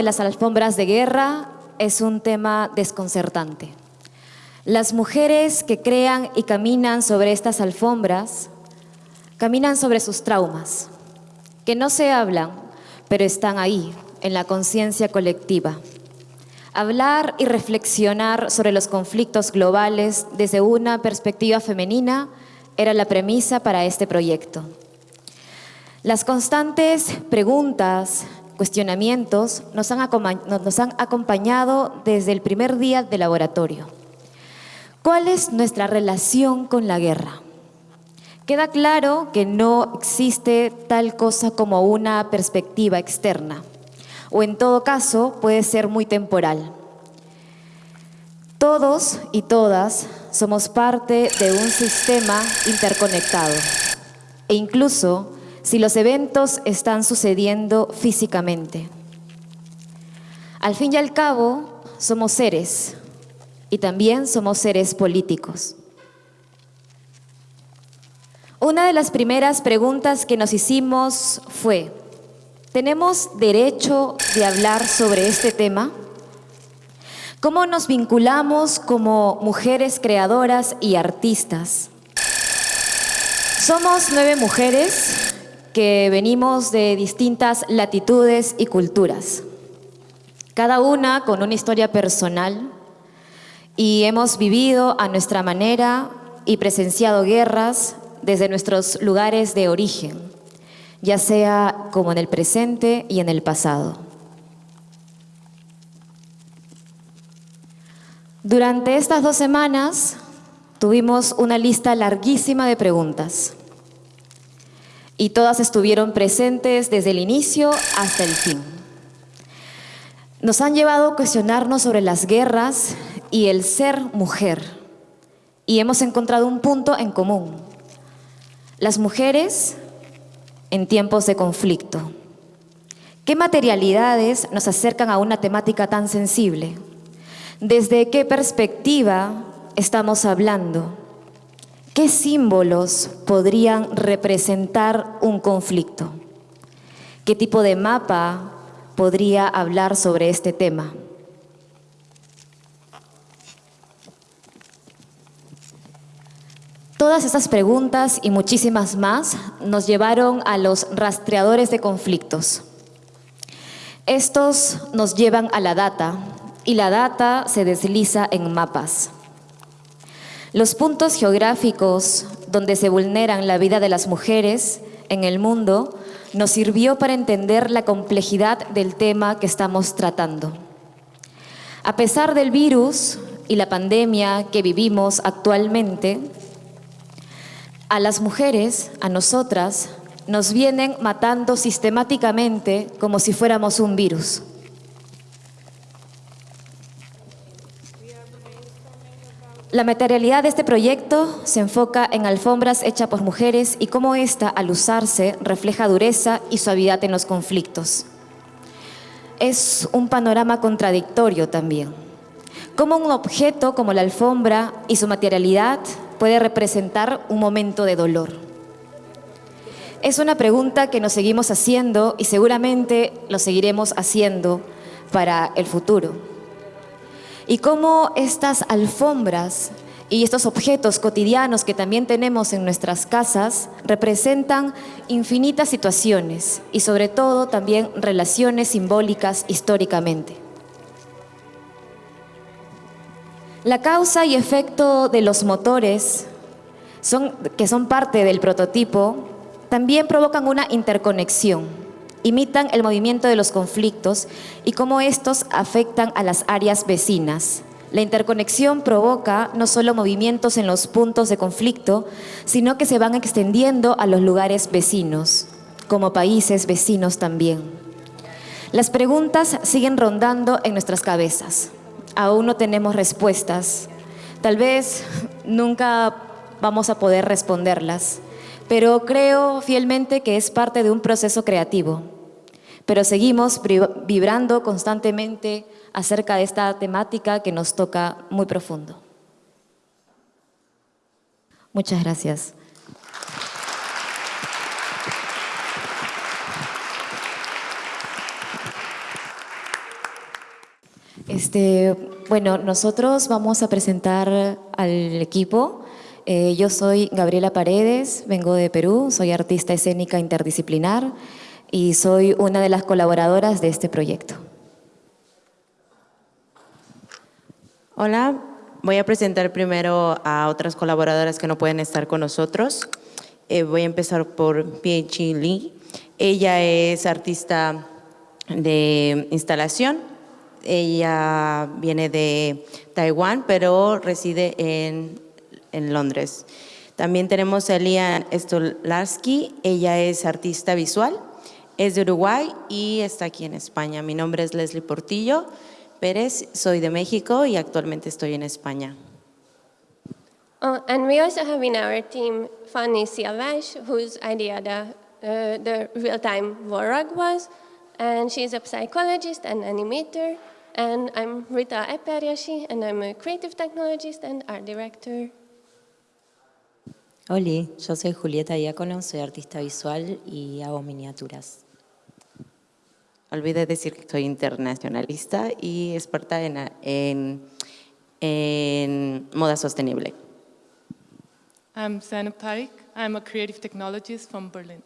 De las alfombras de guerra es un tema desconcertante. Las mujeres que crean y caminan sobre estas alfombras caminan sobre sus traumas, que no se hablan, pero están ahí, en la conciencia colectiva. Hablar y reflexionar sobre los conflictos globales desde una perspectiva femenina era la premisa para este proyecto. Las constantes preguntas, cuestionamientos nos han, acompañado desde el primer día de laboratorio. ¿Cuál es nuestra relación con la guerra? Queda claro que no existe tal cosa como una perspectiva externa, o en todo caso puede ser muy temporal. Todos y todas somos parte de un sistema interconectado, e incluso si los eventos están sucediendo físicamente. Al fin y al cabo, somos seres y también somos seres políticos. Una de las primeras preguntas que nos hicimos fue, ¿tenemos derecho de hablar sobre este tema? ¿Cómo nos vinculamos como mujeres creadoras y artistas? Somos nueve mujeres que venimos de distintas latitudes y culturas, cada una con una historia personal y hemos vivido a nuestra manera y presenciado guerras desde nuestros lugares de origen, ya sea como en el presente y en el pasado. Durante estas dos semanas tuvimos una lista larguísima de preguntas y todas estuvieron presentes desde el inicio hasta el fin. Nos han llevado a cuestionarnos sobre las guerras y el ser mujer y hemos encontrado un punto en común. Las mujeres en tiempos de conflicto. ¿Qué materialidades nos acercan a una temática tan sensible? ¿Desde qué perspectiva estamos hablando? ¿Qué símbolos podrían representar un conflicto? ¿Qué tipo de mapa podría hablar sobre este tema? Todas estas preguntas y muchísimas más nos llevaron a los rastreadores de conflictos. Estos nos llevan a la data y la data se desliza en mapas. Los puntos geográficos donde se vulneran la vida de las mujeres en el mundo nos sirvió para entender la complejidad del tema que estamos tratando. A pesar del virus y la pandemia que vivimos actualmente, a las mujeres, a nosotras, nos vienen matando sistemáticamente como si fuéramos un virus. La materialidad de este proyecto se enfoca en alfombras hechas por mujeres y cómo ésta, al usarse, refleja dureza y suavidad en los conflictos. Es un panorama contradictorio también. Cómo un objeto como la alfombra y su materialidad puede representar un momento de dolor. Es una pregunta que nos seguimos haciendo y seguramente lo seguiremos haciendo para el futuro y cómo estas alfombras y estos objetos cotidianos que también tenemos en nuestras casas representan infinitas situaciones y sobre todo también relaciones simbólicas históricamente. La causa y efecto de los motores, que son parte del prototipo, también provocan una interconexión imitan el movimiento de los conflictos y cómo estos afectan a las áreas vecinas. La interconexión provoca no solo movimientos en los puntos de conflicto, sino que se van extendiendo a los lugares vecinos, como países vecinos también. Las preguntas siguen rondando en nuestras cabezas. Aún no tenemos respuestas. Tal vez nunca vamos a poder responderlas pero creo fielmente que es parte de un proceso creativo. Pero seguimos vibrando constantemente acerca de esta temática que nos toca muy profundo. Muchas gracias. Este, bueno, nosotros vamos a presentar al equipo eh, yo soy Gabriela Paredes, vengo de Perú, soy artista escénica interdisciplinar y soy una de las colaboradoras de este proyecto. Hola, voy a presentar primero a otras colaboradoras que no pueden estar con nosotros. Eh, voy a empezar por Piechi Lee. Ella es artista de instalación Ella viene de Taiwán, pero reside en, en Londres. También tenemos a Elia Stolarski, ella es artista visual, es de Uruguay y está aquí en España. Mi nombre es Leslie Portillo Pérez, soy de México y actualmente estoy en España. Oh, and we also have in our team Fanny Siavash, whose idea the, uh, the real-time Vorag was, and she's a psychologist and animator, and I'm Rita Eperiashi, and I'm a creative technologist and art director. Hola, yo soy Julieta Diácono, soy artista visual y hago miniaturas. Olvidé decir que soy internacionalista y experta en, en, en moda sostenible. I'm Zainab Tariq. I'm a creative technologist from Berlin.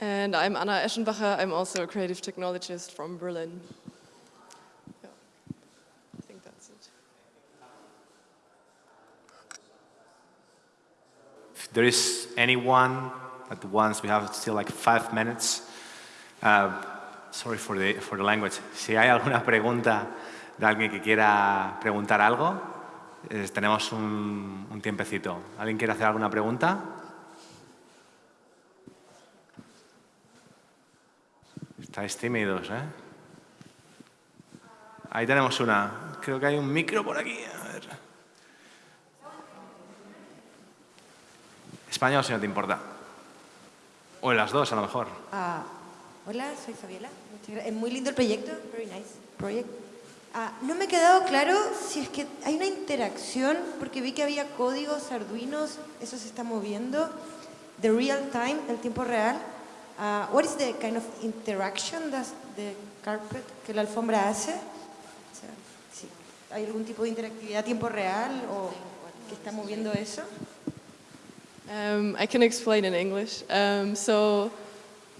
And I'm Anna Eschenbacher. I'm also a creative technologist from Berlin. Yeah, I think that's it. If there is anyone at once, we have still like five minutes. Uh, sorry for the, language. Si hay alguna pregunta de alguien que quiera preguntar algo, tenemos un, un tiempecito. ¿Alguien quiere hacer alguna pregunta? Estáis tímidos, ¿eh? Ahí tenemos una. Creo que hay un micro por aquí. A ver. Español, si no te importa. O en las dos, a lo mejor. Ah, hola, soy Fabiola. Es muy lindo el proyecto. Very nice project. Ah, no me ha quedado claro si es que hay una interacción, porque vi que había códigos arduinos, eso se está moviendo. The real time, el tiempo real. Uh, what is the kind of interaction that the carpet, que la alfombra hace? O sea, si ¿Hay algún tipo de interactividad a tiempo real o que está moviendo eso? Um, I can explain in English. Um, so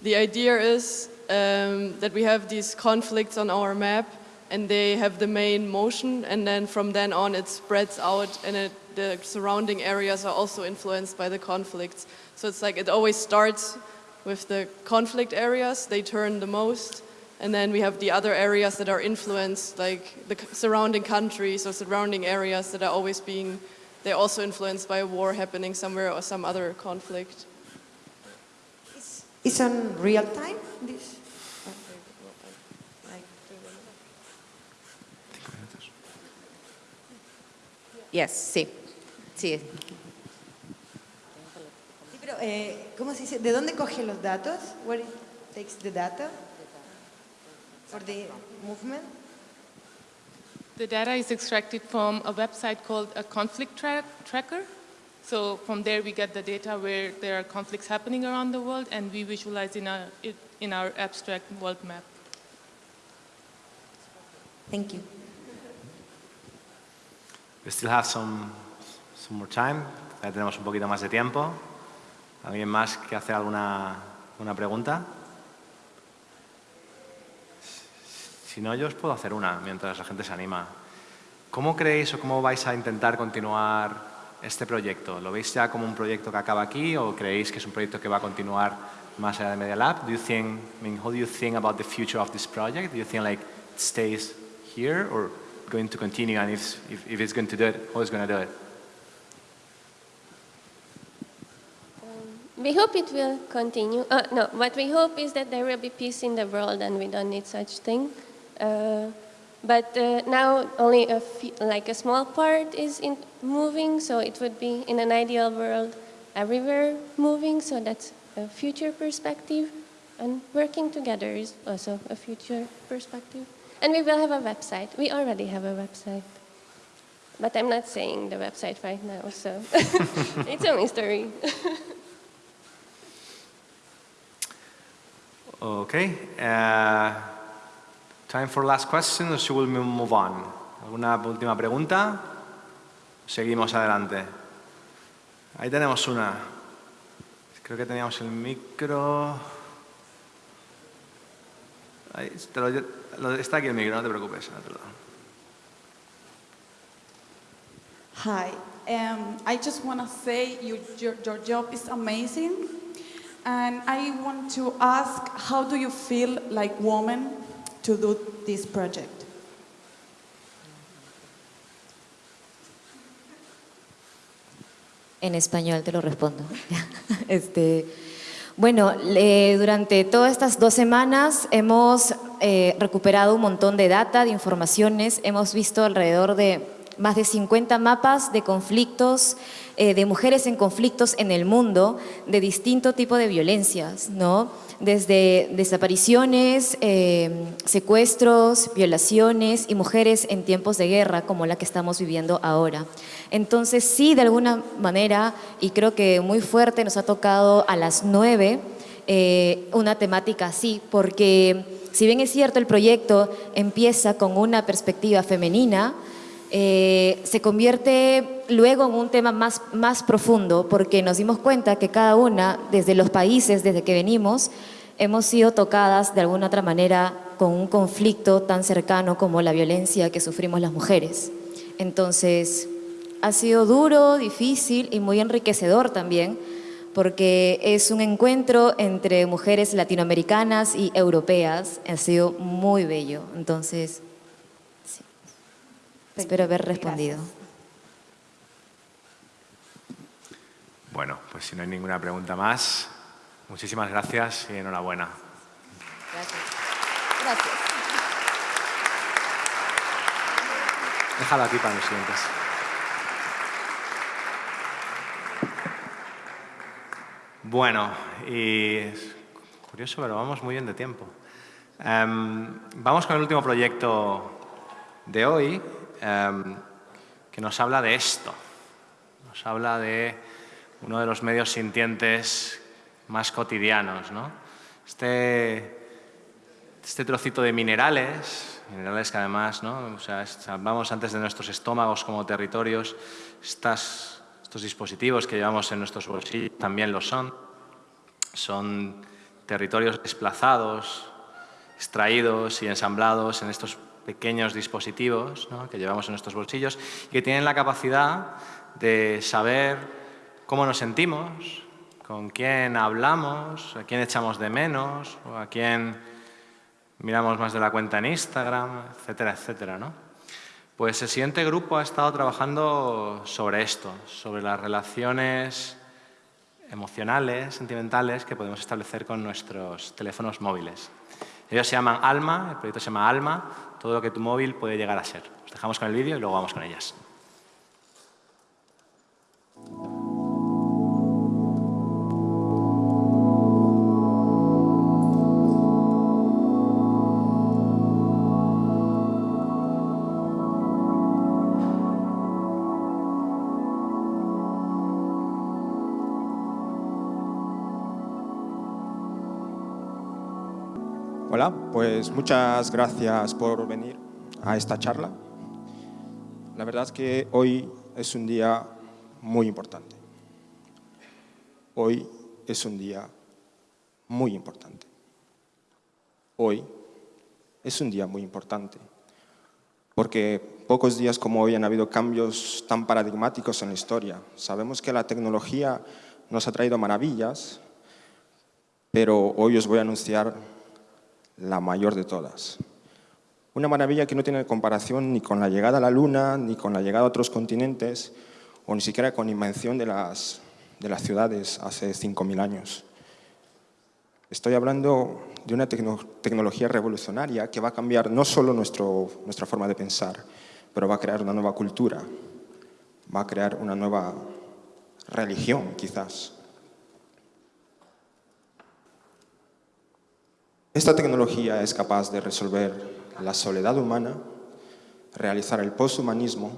the idea is um, that we have these conflicts on our map and they have the main motion and then from then on it spreads out and it, the surrounding areas are also influenced by the conflicts. So it's like it always starts with the conflict areas, they turn the most, and then we have the other areas that are influenced, like the surrounding countries or surrounding areas that are always being, they're also influenced by a war happening somewhere or some other conflict. It's on real time, this? Yes, sí. Sí. Sí, pero eh, ¿cómo se dice? ¿De dónde coge los datos? Where it takes the data for the movement? The data is extracted from a website called a conflict tra tracker. So from there we get the data where there are conflicts happening around the world and we visualize in our, it in our abstract world map. Thank you. We still have some, some more time. Ya tenemos un poquito más de tiempo. ¿Alguien más que hace alguna una pregunta? Si no, yo os puedo hacer una mientras la gente se anima. ¿Cómo creéis o cómo vais a intentar continuar este proyecto? ¿Lo veis ya como un proyecto que acaba aquí o creéis que es un proyecto que va a continuar más allá de Media Lab? Do you think, I mean, how do you think about the future of this project? Do you think like it stays here or going to continue and if, if, if it's going to do it, how it's going to do it? We hope it will continue. Uh, no, what we hope is that there will be peace in the world and we don't need such thing. Uh, but uh, now only a like a small part is in moving, so it would be in an ideal world everywhere moving, so that's a future perspective. And working together is also a future perspective. And we will have a website. We already have a website. But I'm not saying the website right now, so [LAUGHS] it's a mystery. [LAUGHS] Okay. Uh, time for last question or we move on? ¿Alguna última pregunta? Seguimos adelante. Ahí tenemos una. Creo que teníamos el micro. Ahí, te lo, lo, está aquí el micro, no te preocupes. Hi, um, I just want to say you, your, your job is amazing. And I want to ask, how do you feel like woman En español te lo respondo. [LAUGHS] este, bueno, le- durante todas estas dos semanas hemos eh, recuperado un montón de data, de informaciones. Hemos visto alrededor de más de 50 mapas de conflictos, eh, de mujeres en conflictos en el mundo, de distinto tipo de violencias, ¿no? Desde desapariciones, eh, secuestros, violaciones y mujeres en tiempos de guerra como la que estamos viviendo ahora. Entonces sí, de alguna manera, y creo que muy fuerte nos ha tocado a las nueve, eh, una temática así, porque si bien es cierto el proyecto empieza con una perspectiva femenina, eh, se convierte luego en un tema más, más profundo porque nos dimos cuenta que cada una, desde los países desde que venimos, hemos sido tocadas de alguna otra manera con un conflicto tan cercano como la violencia que sufrimos las mujeres. Entonces, ha sido duro, difícil y muy enriquecedor también porque es un encuentro entre mujeres latinoamericanas y europeas. Ha sido muy bello. Entonces. Espero haber respondido. Bueno, pues si no hay ninguna pregunta más, muchísimas gracias y enhorabuena. Gracias. Gracias. Déjalo aquí para los siguientes. Bueno, y es curioso, pero vamos muy bien de tiempo. Em, vamos con el último proyecto de hoy, em, que nos habla de esto. Nos habla de uno de los medios sintientes más cotidianos. ¿no? Este, este trocito de minerales, minerales que además, ¿no? o sea, hablamos antes de nuestros estómagos como territorios, estas, estos dispositivos que llevamos en nuestros bolsillos también lo son. Son territorios desplazados, extraídos y ensamblados en estos pequeños dispositivos ¿no? que llevamos en nuestros bolsillos y que tienen la capacidad de saber cómo nos sentimos, con quién hablamos, a quién echamos de menos, o a quién miramos más de la cuenta en Instagram, etcétera, etcétera. ¿no? Pues el siguiente grupo ha estado trabajando sobre esto, sobre las relaciones emocionales, sentimentales que podemos establecer con nuestros teléfonos móviles. Ellos se llaman Alma, el proyecto se llama Alma, todo lo que tu móvil puede llegar a ser. Os dejamos con el vídeo y luego vamos con ellas. Pues muchas gracias por venir a esta charla. La verdad es que hoy es un día muy importante. Hoy es un día muy importante. Hoy es un día muy importante porque pocos días como hoy han habido cambios tan paradigmáticos en la historia. Sabemos que la tecnología nos ha traído maravillas, pero hoy os voy a anunciar la mayor de todas. Una maravilla que no tiene comparación ni con la llegada a la Luna, ni con la llegada a otros continentes, o ni siquiera con invención de las, de las ciudades hace 5.000 años. Estoy hablando de una tecno- tecnología revolucionaria que va a cambiar no solo nuestro, nuestra forma de pensar, pero va a crear una nueva cultura, va a crear una nueva religión, quizás. Esta tecnología es capaz de resolver la soledad humana, realizar el posthumanismo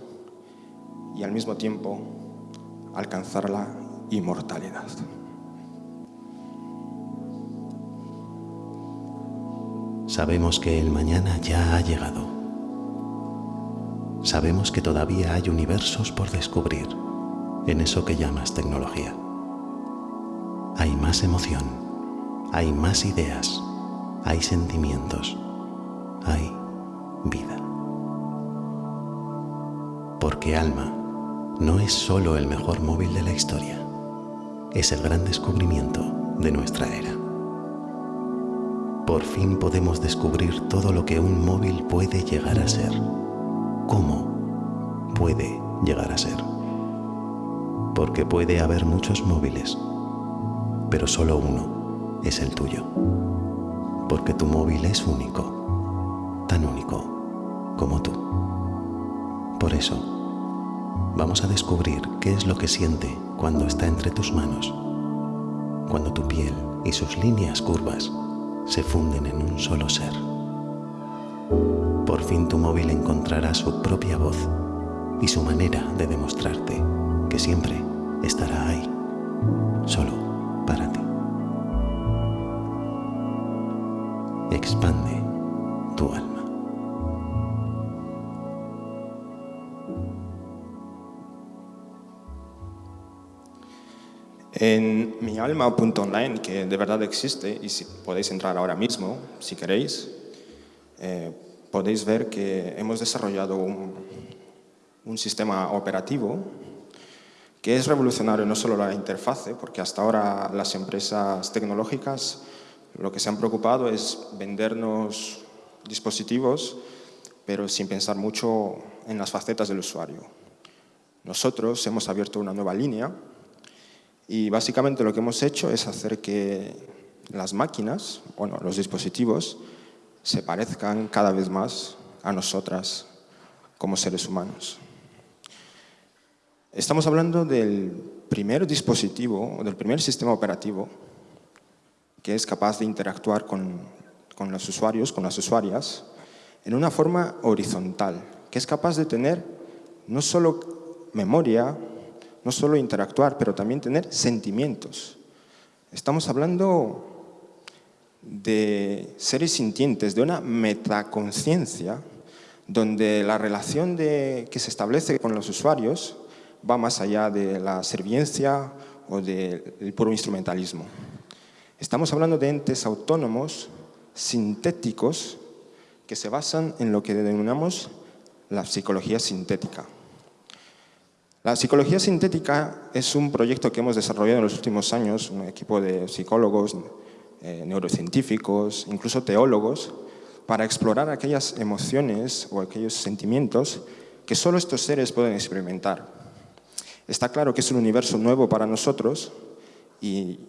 y al mismo tiempo alcanzar la inmortalidad. Sabemos que el mañana ya ha llegado. Sabemos que todavía hay universos por descubrir en eso que llamas tecnología. Hay más emoción, hay más ideas, hay sentimientos, hay vida. Porque Alma no es solo el mejor móvil de la historia, es el gran descubrimiento de nuestra era. Por fin podemos descubrir todo lo que un móvil puede llegar a ser. ¿Cómo puede llegar a ser? Porque puede haber muchos móviles, pero solo uno es el tuyo. Porque tu móvil es único, tan único como tú. Por eso, vamos a descubrir qué es lo que siente cuando está entre tus manos, cuando tu piel y sus líneas curvas se funden en un solo ser. Por fin tu móvil encontrará su propia voz y su manera de demostrarte que siempre estará ahí, solo En mialma.online, que de verdad existe, y si podéis entrar ahora mismo, si queréis, eh, podéis ver que hemos desarrollado un, un sistema operativo que es revolucionario no solo la interfase, porque hasta ahora las empresas tecnológicas lo que se han preocupado es vendernos dispositivos, pero sin pensar mucho en las facetas del usuario. Nosotros hemos abierto una nueva línea y básicamente lo que hemos hecho es hacer que las máquinas, bueno, los dispositivos, se parezcan cada vez más a nosotras como seres humanos. Estamos hablando del primer dispositivo, del primer sistema operativo que es capaz de interactuar con, con los usuarios, con las usuarias, en una forma horizontal, que es capaz de tener no solo memoria, no solo interactuar, pero también tener sentimientos. Estamos hablando de seres sintientes, de una metaconciencia, donde la relación de, que se establece con los usuarios va más allá de la serviencia o del puro instrumentalismo. Estamos hablando de entes autónomos, sintéticos, que se basan en lo que denominamos la psicología sintética. La psicología sintética es un proyecto que hemos desarrollado en los últimos años, un equipo de psicólogos, eh, neurocientíficos, incluso teólogos, para explorar aquellas emociones o aquellos sentimientos que solo estos seres pueden experimentar. Está claro que es un universo nuevo para nosotros y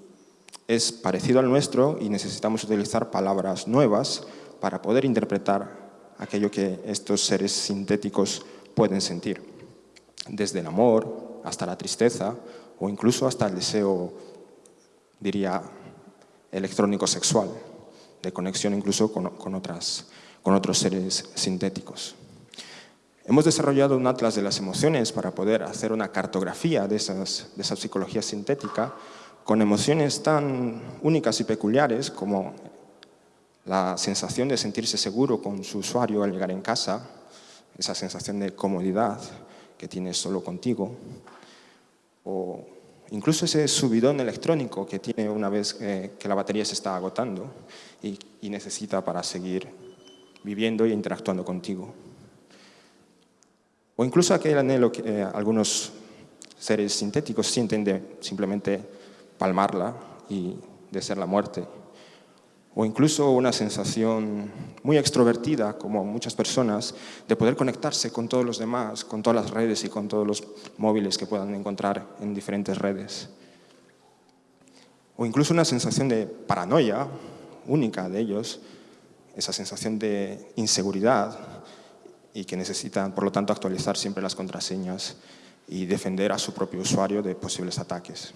es parecido al nuestro y necesitamos utilizar palabras nuevas para poder interpretar aquello que estos seres sintéticos pueden sentir. Desde el amor hasta la tristeza o incluso hasta el deseo, diría, electrónico sexual, de conexión incluso con, otras, con otros seres sintéticos. Hemos desarrollado un atlas de las emociones para poder hacer una cartografía de, esas, de esa psicología sintética con emociones tan únicas y peculiares como la sensación de sentirse seguro con su usuario al llegar en casa, esa sensación de comodidad que tienes solo contigo, o incluso ese subidón electrónico que tiene una vez que la batería se está agotando y, necesita para seguir viviendo e interactuando contigo. O incluso aquel anhelo que eh, algunos seres sintéticos sienten de simplemente palmarla y de ser la muerte. O incluso una sensación muy extrovertida, como muchas personas, de poder conectarse con todos los demás, con todas las redes y con todos los móviles que puedan encontrar en diferentes redes. O incluso una sensación de paranoia, única de ellos, esa sensación de inseguridad y que necesitan, por lo tanto, actualizar siempre las contraseñas y defender a su propio usuario de posibles ataques.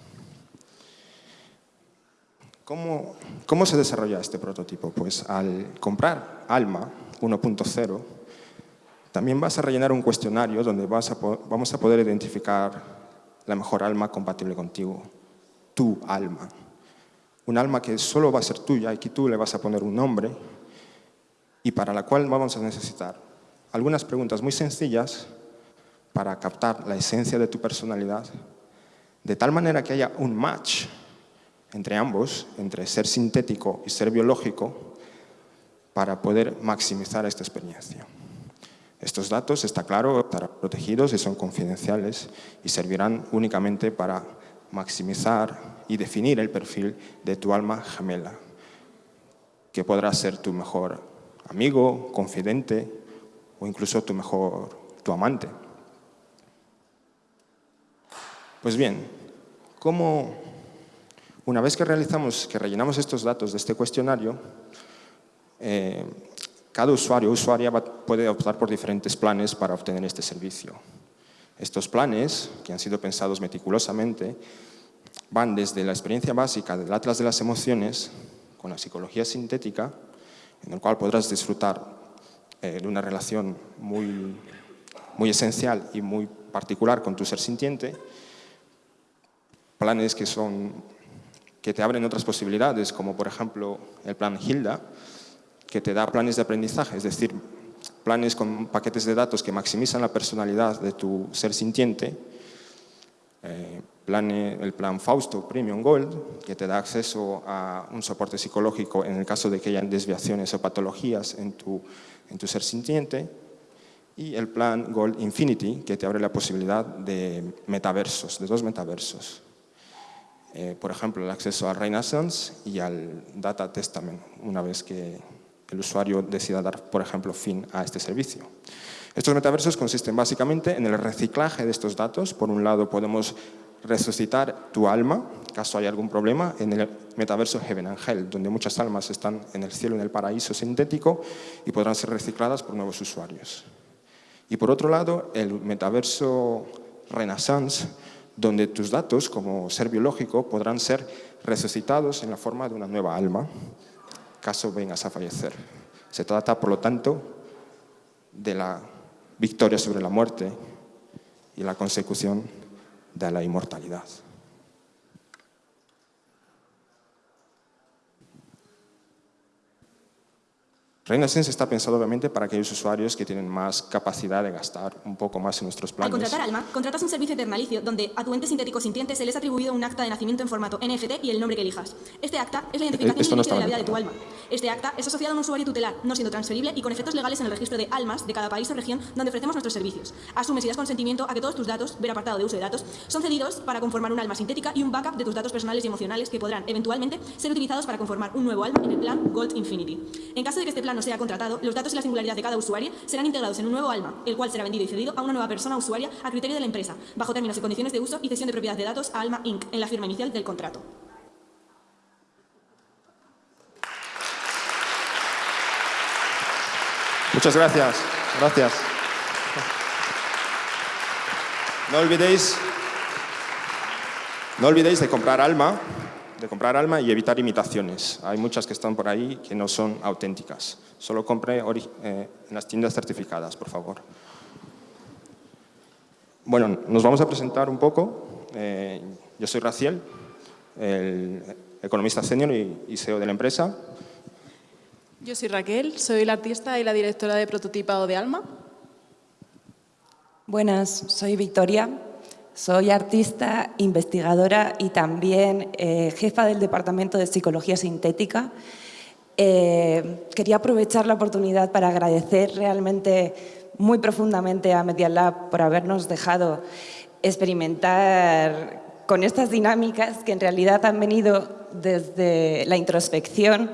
¿Cómo, ¿Cómo, se desarrolla este prototipo? Pues al comprar Alma 1.0, también vas a rellenar un cuestionario donde vamos a poder identificar la mejor alma compatible contigo, tu alma. Un alma que solo va a ser tuya y que tú le vas a poner un nombre y para la cual vamos a necesitar algunas preguntas muy sencillas para captar la esencia de tu personalidad, de tal manera que haya un match entre ambos, entre ser sintético y ser biológico, para poder maximizar esta experiencia. Estos datos, está claro, estarán protegidos y son confidenciales y servirán únicamente para maximizar y definir el perfil de tu alma gemela. que podrá ser tu mejor amigo, confidente o incluso tu mejor, tu amante. Pues bien, ¿cómo, una vez que realizamos, que rellenamos estos datos de este cuestionario, eh, cada usuario o usuaria puede optar por diferentes planes para obtener este servicio. Estos planes, que han sido pensados meticulosamente, van desde la experiencia básica del Atlas de las Emociones, con la psicología sintética, en el cual podrás disfrutar eh, de una relación muy, muy esencial y muy particular con tu ser sintiente, planes que, son, que te abren otras posibilidades, como por ejemplo el plan Hilda, que te da planes de aprendizaje, es decir, planes con paquetes de datos que maximizan la personalidad de tu ser sintiente, eh, el plan Fausto Premium Gold, que te da acceso a un soporte psicológico en el caso de que hayan desviaciones o patologías en tu, en tu ser sintiente, y el plan Gold Infinity, que te abre la posibilidad de metaversos, de dos metaversos. Eh, por ejemplo, el acceso al Renaissance y al Data Testament, una vez que el usuario decida dar, por ejemplo, fin a este servicio. Estos metaversos consisten básicamente en el reciclaje de estos datos. Por un lado, podemos resucitar tu alma, caso haya algún problema, en el metaverso Heaven and Hell, donde muchas almas están en el cielo, en el paraíso sintético y podrán ser recicladas por nuevos usuarios. Y por otro lado, el metaverso Renaissance, donde tus datos como ser biológico podrán ser resucitados en la forma de una nueva alma, caso vengas a fallecer. Se trata, por lo tanto, de la victoria sobre la muerte y la consecución de la inmortalidad. Renaissance está pensado obviamente para aquellos usuarios que tienen más capacidad de gastar un poco más en nuestros planes. Al contratar Alma, contratas un servicio eternalicio donde a tu ente sintético sintiente se les ha atribuido un acta de nacimiento en formato NFT y el nombre que elijas. Este acta es la identificación no de la vida de tu alma. Este acta es asociado a un usuario tutelar, no siendo transferible y con efectos legales en el registro de almas de cada país o región donde ofrecemos nuestros servicios. Asumes y das consentimiento a que todos tus datos, ver apartado de uso de datos, son cedidos para conformar un alma sintética y un backup de tus datos personales y emocionales que podrán eventualmente ser utilizados para conformar un nuevo alma en el plan Gold Infinity. En caso de que este plan no sea contratado, los datos y la singularidad de cada usuario serán integrados en un nuevo alma, el cual será vendido y cedido a una nueva persona usuaria a criterio de la empresa, bajo términos y condiciones de uso y cesión de propiedad de datos a Alma Inc. en la firma inicial del contrato. Muchas gracias. Gracias. No olvidéis, no olvidéis de comprar Alma de comprar alma y evitar imitaciones. Hay muchas que están por ahí que no son auténticas. Solo compre eh, en las tiendas certificadas, por favor. Bueno, nos vamos a presentar un poco. Eh, yo soy Raciel, el economista senior y CEO de la empresa. Yo soy Raquel, soy la artista y la directora de prototipado de Alma. Buenas, soy Victoria, soy artista, investigadora y también eh, jefa del Departamento de Psicología Sintética. Eh, quería aprovechar la oportunidad para agradecer realmente muy profundamente a Media Lab por habernos dejado experimentar con estas dinámicas que en realidad han venido desde la introspección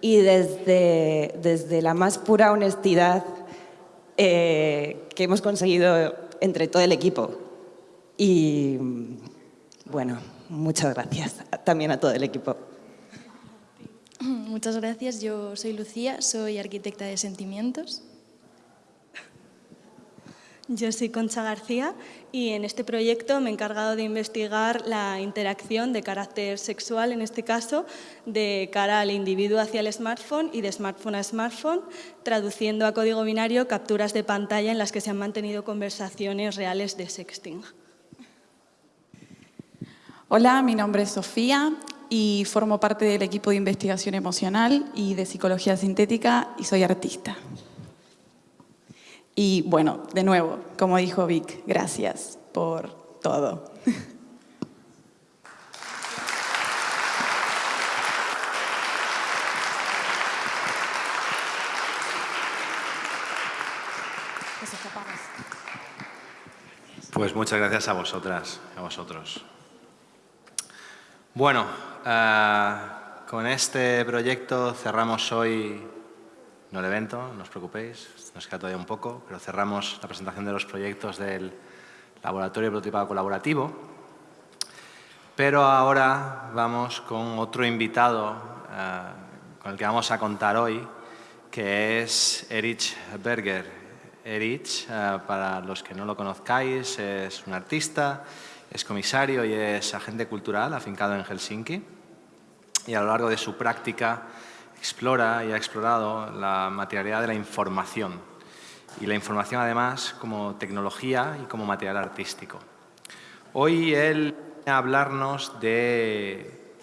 y desde, desde la más pura honestidad eh, que hemos conseguido entre todo el equipo. Y bueno, muchas gracias también a todo el equipo. Muchas gracias, yo soy Lucía, soy arquitecta de sentimientos. Yo soy Concha García y en este proyecto me he encargado de investigar la interacción de carácter sexual, en este caso, de cara al individuo hacia el smartphone y de smartphone a smartphone, traduciendo a código binario capturas de pantalla en las que se han mantenido conversaciones reales de sexting. Hola, mi nombre es Sofía y formo parte del equipo de investigación emocional y de psicología sintética y soy artista. Y bueno, de nuevo, como dijo Vic, gracias por todo. Pues muchas gracias a vosotras, a vosotros. Bueno, eh, con este proyecto cerramos hoy, no el evento, no os preocupéis, nos queda todavía un poco, pero cerramos la presentación de los proyectos del Laboratorio Prototipado Colaborativo. Pero ahora vamos con otro invitado eh, con el que vamos a contar hoy, que es Erich Berger. Erich, eh, para los que no lo conozcáis, es un artista, es comisario y es agente cultural afincado en Helsinki. Y a lo largo de su práctica explora y ha explorado la materialidad de la información. Y la información además como tecnología y como material artístico. Hoy él viene a hablarnos de,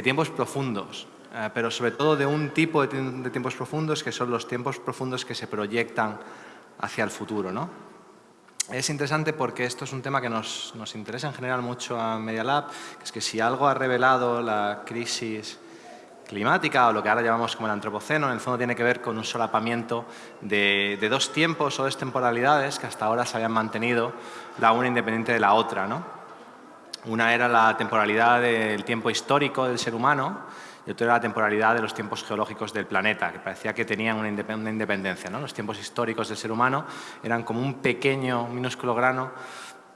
tiempos profundos, eh, pero sobre todo de un tipo de, tiempos profundos que son los tiempos profundos que se proyectan hacia el futuro. ¿no? Es interesante porque esto es un tema que nos, nos interesa en general mucho a Media Lab, que es que si algo ha revelado la crisis climática o lo que ahora llamamos como el antropoceno, en el fondo tiene que ver con un solapamiento de, de dos tiempos o dos temporalidades que hasta ahora se habían mantenido la una independiente de la otra. ¿no? Una era la temporalidad del tiempo histórico del ser humano, y otra era la temporalidad de los tiempos geológicos del planeta, que parecía que tenían una independencia. ¿no? Los tiempos históricos del ser humano eran como un pequeño, minúsculo grano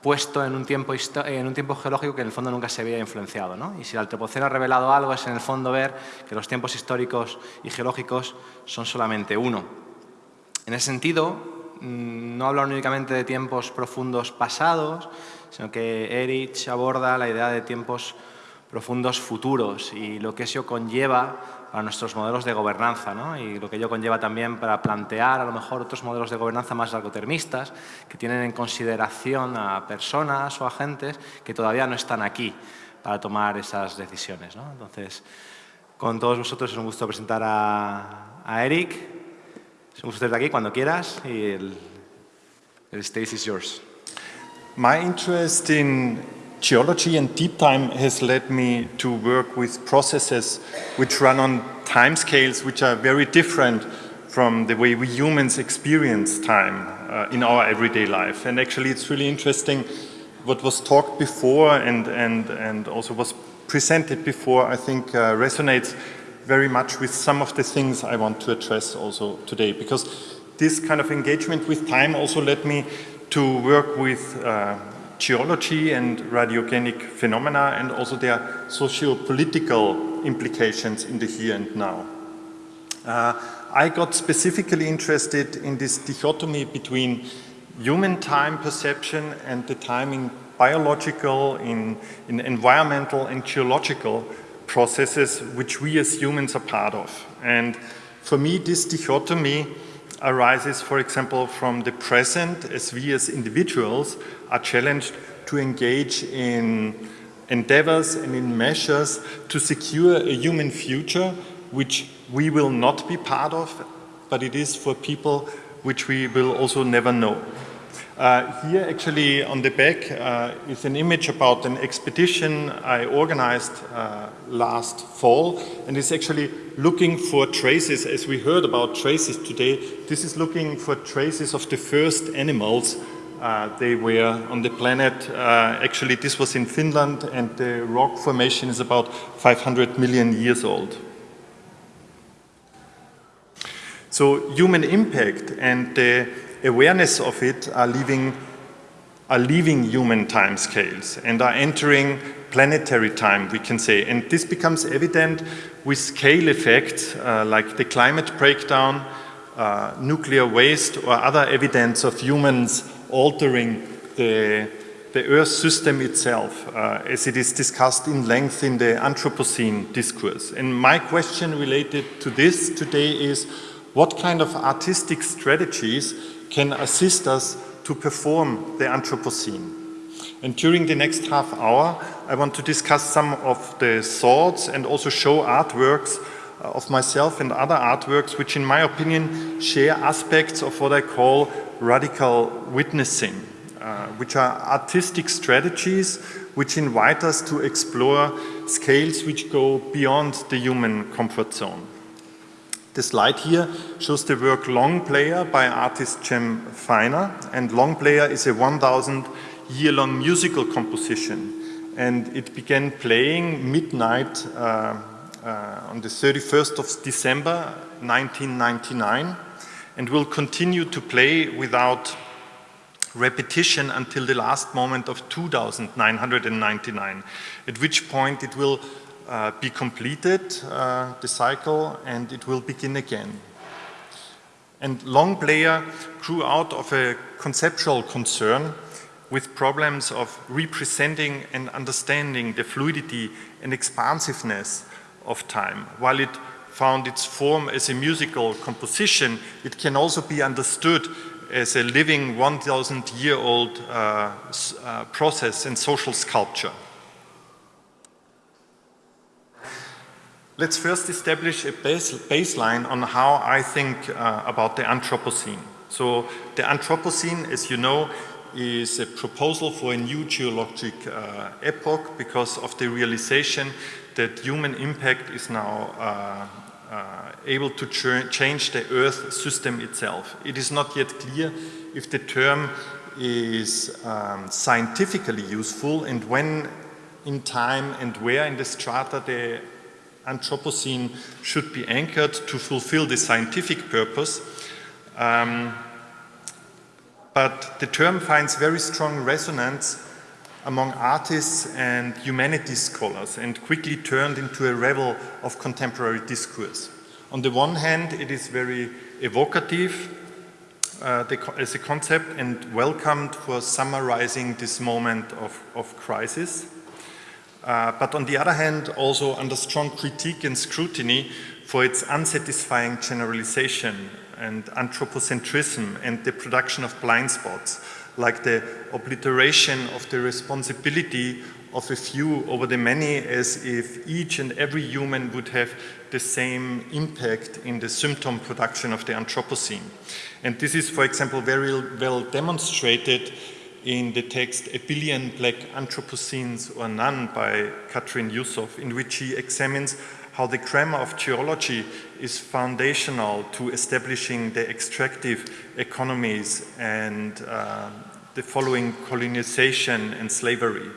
puesto en un, tiempo, en un tiempo geológico que en el fondo nunca se había influenciado. ¿no? Y si el Antropoceno ha revelado algo es en el fondo ver que los tiempos históricos y geológicos son solamente uno. En ese sentido, mm, no habla únicamente de tiempos profundos pasados, sino que Erich aborda la idea de tiempos futuros y lo que eso conlleva a nuestros modelos de gobernanza ¿no? y lo que ello conlleva también para plantear a lo mejor otros modelos de gobernanza más largotermistas que tienen en consideración a personas o agentes que todavía no están aquí para tomar esas decisiones. ¿no? Entonces, con todos vosotros es un gusto presentar a, a Eric. Es un gusto estar aquí cuando quieras y el, el stage is yours. My interest in geology and deep time has led me to work with processes which run on timescales which are very different from the way we humans experience time uh, in our everyday life. And actually it's really interesting what was talked before and, and, and also was presented before I think uh, resonates very much with some of the things I want to address also today because this kind of engagement with time also led me to work with uh, geology and radiogenic phenomena and also their socio-political implications in the here and now. Uh, I got specifically interested in this dichotomy between human time perception and the time in biological, in, in environmental and geological processes which we as humans are part of. And for me, this dichotomy arises, for example, from the present as we as individuals are challenged to engage in endeavors and in measures to secure a human future which we will not be part of, but it is for people which we will also never know. Uh, here actually on the back uh, is an image about an expedition I organized uh, last fall and it's actually looking for traces, as we heard about traces today, this is looking for traces of the first animals uh, they were on the planet. Uh, actually, this was in Finland, and the rock formation is about 500 million years old. So human impact and the awareness of it are leaving, are leaving human time scales and are entering planetary time, we can say. And this becomes evident with scale effects uh, like the climate breakdown, uh, nuclear waste or other evidence of humans altering the, the Earth system itself, uh, as it is discussed in length in the Anthropocene discourse. And my question related to this today is, what kind of artistic strategies can assist us to perform the Anthropocene? And during the next half hour, I want to discuss some of the thoughts and also show artworks uh, of myself and other artworks, which in my opinion share aspects of what I call radical witnessing, uh, which are artistic strategies which invite us to explore scales which go beyond the human comfort zone. The slide here shows the work Long Player by artist Jem Feiner, and Long Player is a 1,000 year-long musical composition, and it began playing midnight uh, uh, on the 31st of December 1999 and will continue to play without repetition until the last moment of 2999, at which point it will uh, be completed, uh, the cycle, and it will begin again. And Longplayer grew out of a conceptual concern with problems of representing and understanding the fluidity and expansiveness of time. While it found its form as a musical composition, it can also be understood as a living 1,000 year old uh, uh, process in social sculpture. Let's first establish a base, baseline on how I think uh, about the Anthropocene. So the Anthropocene, as you know, is a proposal for a new geologic uh, epoch because of the realization that human impact is now uh, uh, able to ch change the Earth system itself. It is not yet clear if the term is um, scientifically useful and when in time and where in the strata the Anthropocene should be anchored to fulfill the scientific purpose. Um, but the term finds very strong resonance among artists and humanities scholars and quickly turned into a revel of contemporary discourse. On the one hand, it is very evocative uh, the, as a concept and welcomed for summarizing this moment of, of crisis. Uh, but on the other hand, also under strong critique and scrutiny for its unsatisfying generalization and anthropocentrism and the production of blind spots, like the obliteration of the responsibility of a few over the many as if each and every human would have the same impact in the symptom production of the Anthropocene. And this is, for example, very well demonstrated in the text A Billion Black Anthropocenes or None by Katrin Yusuf, in which she examines how the grammar of geology is foundational to establishing the extractive economies and uh, the following colonization and slavery.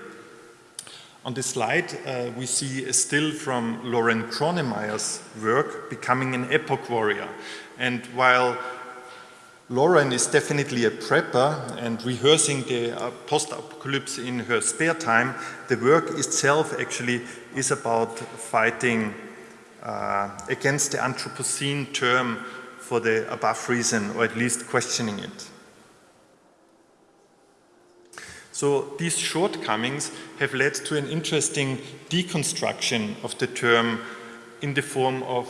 On this slide, uh, we see a still from Lauren Kronemeyer's work, Becoming an Epoch Warrior. And while Lauren is definitely a prepper and rehearsing the uh, post-apocalypse in her spare time. The work itself actually is about fighting uh, against the Anthropocene term for the above reason, or at least questioning it. So these shortcomings have led to an interesting deconstruction of the term in the form of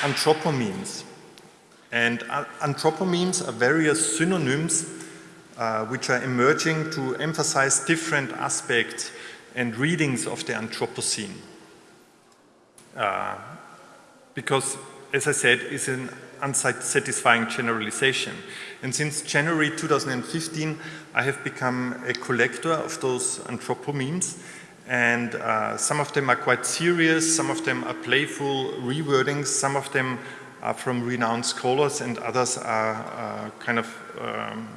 anthropomemes. And anthropomemes are various synonyms uh, which are emerging to emphasize different aspects and readings of the Anthropocene. Uh, because, as I said, it's an unsatisfying generalization. And since January 2015, I have become a collector of those anthropomemes. And uh, some of them are quite serious, some of them are playful rewordings, some of them are from renowned scholars and others are uh, kind of um,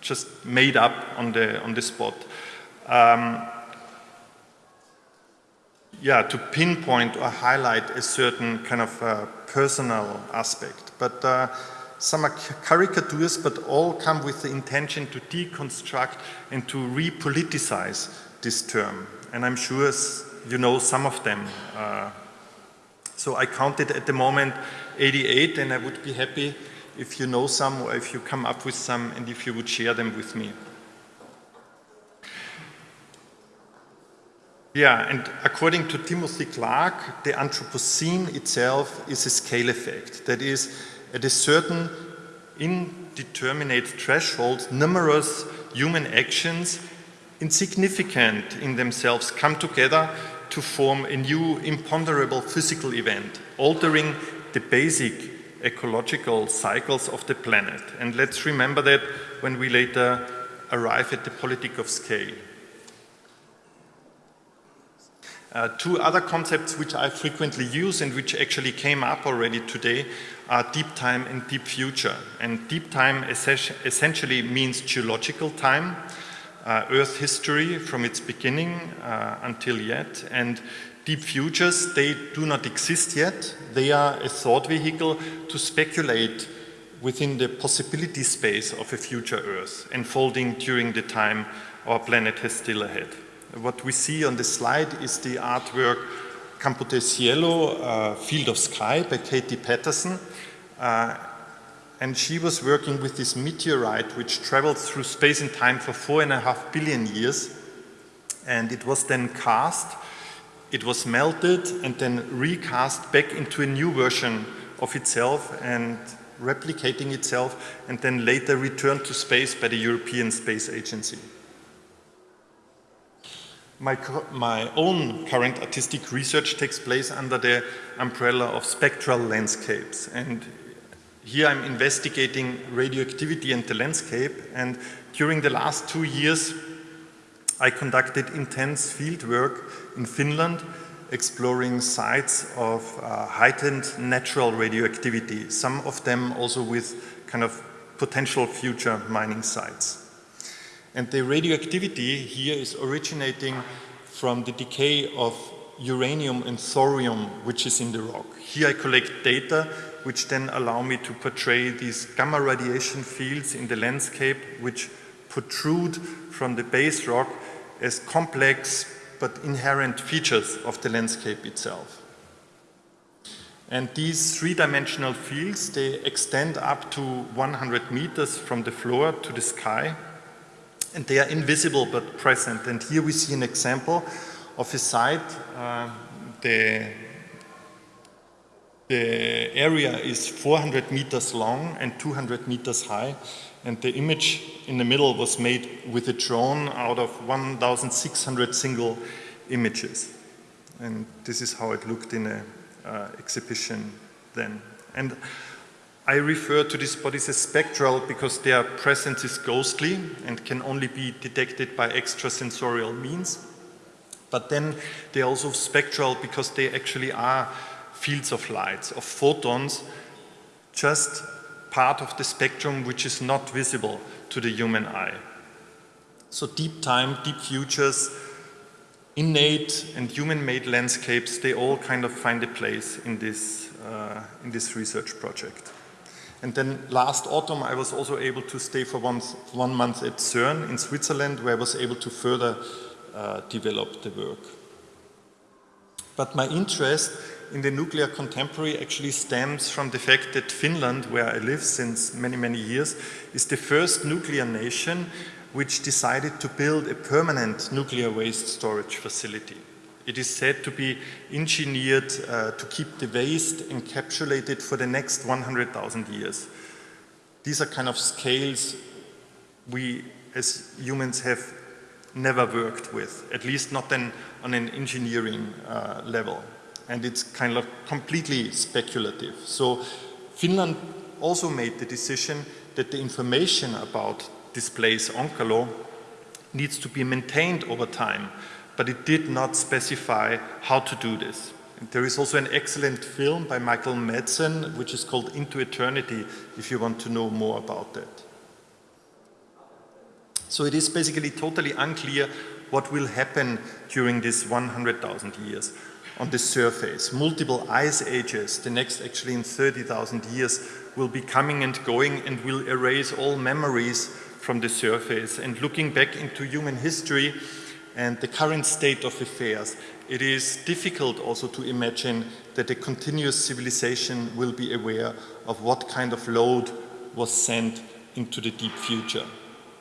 just made up on the, on the spot. Um, yeah, to pinpoint or highlight a certain kind of uh, personal aspect. But uh, some are caricatures, but all come with the intention to deconstruct and to repoliticize this term. And I'm sure you know some of them. Uh, so I counted at the moment 88 and I would be happy if you know some or if you come up with some and if you would share them with me. Yeah, and according to Timothy Clark, the Anthropocene itself is a scale effect. That is, at a certain indeterminate threshold, numerous human actions, insignificant in themselves, come together to form a new imponderable physical event, altering the basic ecological cycles of the planet. And let's remember that when we later arrive at the politic of scale. Uh, two other concepts which I frequently use and which actually came up already today are deep time and deep future. And deep time essentially means geological time, uh, Earth history from its beginning uh, until yet, and Deep futures, they do not exist yet. They are a thought vehicle to speculate within the possibility space of a future Earth, unfolding during the time our planet has still ahead. What we see on the slide is the artwork Campo del Cielo, uh, Field of Sky by Katie Patterson. Uh, and she was working with this meteorite which traveled through space and time for four and a half billion years. And it was then cast, it was melted and then recast back into a new version of itself and replicating itself and then later returned to space by the European Space Agency. My, my own current artistic research takes place under the umbrella of spectral landscapes. And here I'm investigating radioactivity and the landscape. And during the last two years, I conducted intense field work in Finland, exploring sites of uh, heightened natural radioactivity, some of them also with kind of potential future mining sites. And the radioactivity here is originating from the decay of uranium and thorium, which is in the rock. Here I collect data which then allow me to portray these gamma radiation fields in the landscape which protrude from the base rock as complex but inherent features of the landscape itself. And these three-dimensional fields, they extend up to 100 meters from the floor to the sky and they are invisible but present. And here we see an example of a site. Uh, the, the area is 400 meters long and 200 meters high. And the image in the middle was made with a drone out of 1,600 single images. And this is how it looked in an uh, exhibition then. And I refer to these bodies as spectral because their presence is ghostly and can only be detected by extrasensorial means. But then they're also spectral because they actually are fields of light, of photons, just part of the spectrum which is not visible to the human eye. So deep time, deep futures, innate and human-made landscapes, they all kind of find a place in this, uh, in this research project. And then last autumn, I was also able to stay for one, one month at CERN in Switzerland, where I was able to further uh, develop the work. But my interest in the nuclear contemporary actually stems from the fact that Finland, where I live since many, many years, is the first nuclear nation which decided to build a permanent nuclear waste storage facility. It is said to be engineered uh, to keep the waste encapsulated for the next 100,000 years. These are kind of scales we as humans have never worked with, at least not then on an engineering uh, level. And it's kind of completely speculative. So Finland also made the decision that the information about this place, Onkalo, needs to be maintained over time but it did not specify how to do this. And there is also an excellent film by Michael Madsen, which is called Into Eternity, if you want to know more about that. So it is basically totally unclear what will happen during this 100,000 years on the surface. Multiple ice ages, the next actually in 30,000 years, will be coming and going and will erase all memories from the surface. And looking back into human history, and the current state of affairs, it is difficult also to imagine that a continuous civilization will be aware of what kind of load was sent into the deep future.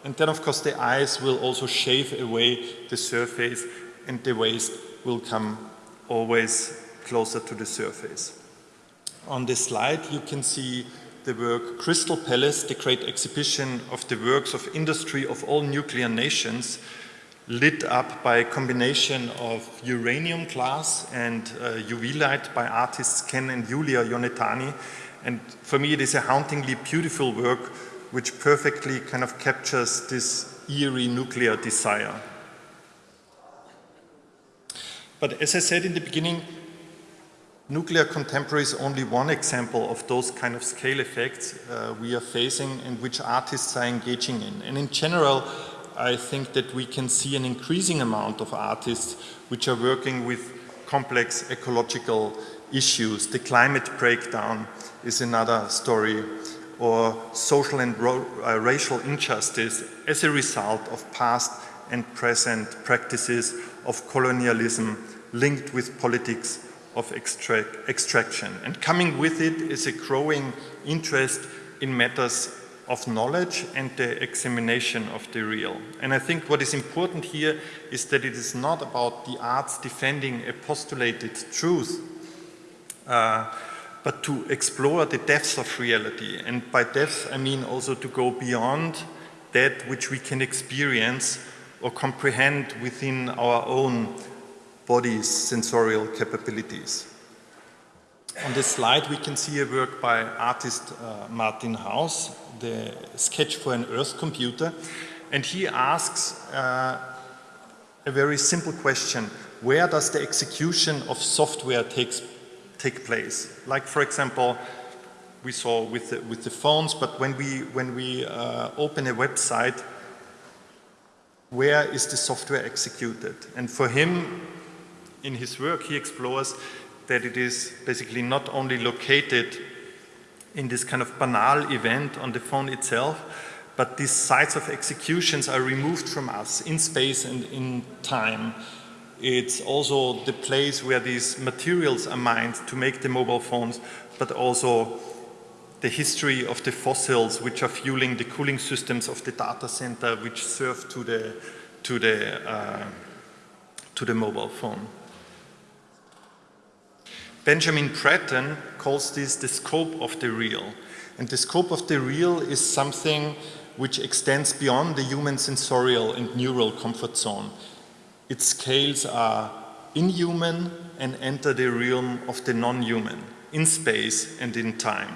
And then of course the ice will also shave away the surface and the waste will come always closer to the surface. On this slide you can see the work Crystal Palace, the great exhibition of the works of industry of all nuclear nations, lit up by a combination of uranium glass and uh, UV light by artists Ken and Julia Ionetani. And for me, it is a hauntingly beautiful work which perfectly kind of captures this eerie nuclear desire. But as I said in the beginning, nuclear contemporary is only one example of those kind of scale effects uh, we are facing and which artists are engaging in. And in general, I think that we can see an increasing amount of artists which are working with complex ecological issues. The climate breakdown is another story or social and uh, racial injustice as a result of past and present practices of colonialism linked with politics of extract extraction. And coming with it is a growing interest in matters of knowledge and the examination of the real. And I think what is important here is that it is not about the arts defending a postulated truth, uh, but to explore the depths of reality. And by depths, I mean also to go beyond that which we can experience or comprehend within our own body's sensorial capabilities. On this slide, we can see a work by artist uh, Martin Haus, the sketch for an Earth computer, and he asks uh, a very simple question. Where does the execution of software takes, take place? Like, for example, we saw with the, with the phones, but when we, when we uh, open a website, where is the software executed? And for him, in his work, he explores that it is basically not only located in this kind of banal event on the phone itself, but these sites of executions are removed from us in space and in time. It's also the place where these materials are mined to make the mobile phones, but also the history of the fossils which are fueling the cooling systems of the data center which serve to the, to the, uh, to the mobile phone. Benjamin Bratton calls this the scope of the real. And the scope of the real is something which extends beyond the human sensorial and neural comfort zone. Its scales are inhuman and enter the realm of the non-human, in space and in time.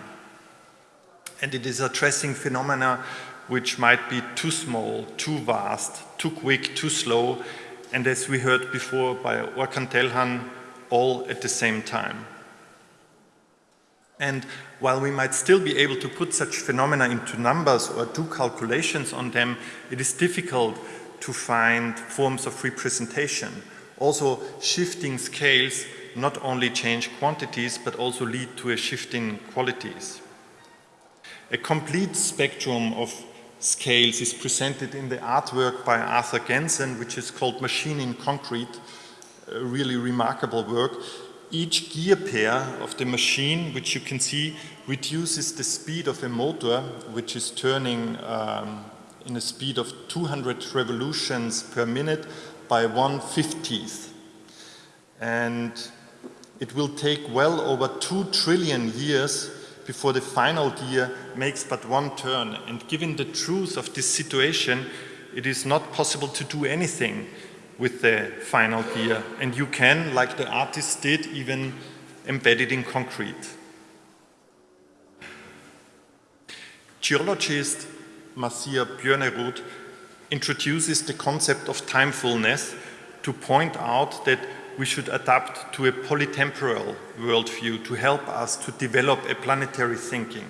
And it is addressing phenomena which might be too small, too vast, too quick, too slow, and as we heard before by Orkan Telhan, all at the same time. And while we might still be able to put such phenomena into numbers or do calculations on them, it is difficult to find forms of representation. Also, shifting scales not only change quantities, but also lead to a shift in qualities. A complete spectrum of scales is presented in the artwork by Arthur Gensen, which is called Machine in Concrete, really remarkable work. Each gear pair of the machine, which you can see, reduces the speed of a motor, which is turning um, in a speed of 200 revolutions per minute by 1 50th. And it will take well over 2 trillion years before the final gear makes but one turn. And given the truth of this situation, it is not possible to do anything with the final gear. And you can, like the artist did, even embed it in concrete. Geologist Marcia Björnerud introduces the concept of timefulness to point out that we should adapt to a polytemporal worldview to help us to develop a planetary thinking.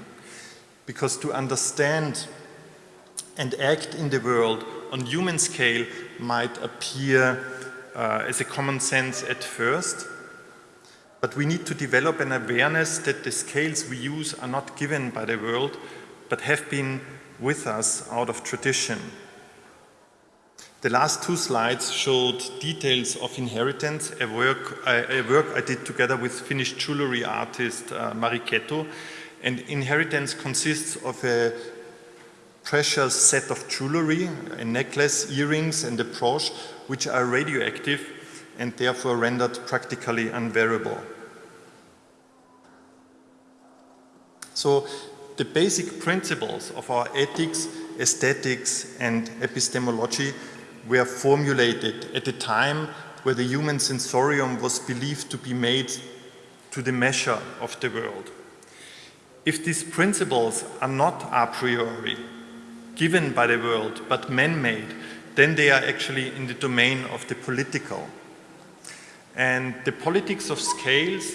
Because to understand and act in the world on human scale might appear uh, as a common sense at first, but we need to develop an awareness that the scales we use are not given by the world, but have been with us out of tradition. The last two slides showed details of inheritance, a work, a work I did together with Finnish jewelry artist uh, Mariketo. And inheritance consists of a precious set of jewelry, a necklace, earrings and a brooch, which are radioactive and therefore rendered practically unwearable. So the basic principles of our ethics, aesthetics and epistemology were formulated at a time where the human sensorium was believed to be made to the measure of the world. If these principles are not a priori, given by the world, but man-made, then they are actually in the domain of the political. And the politics of scales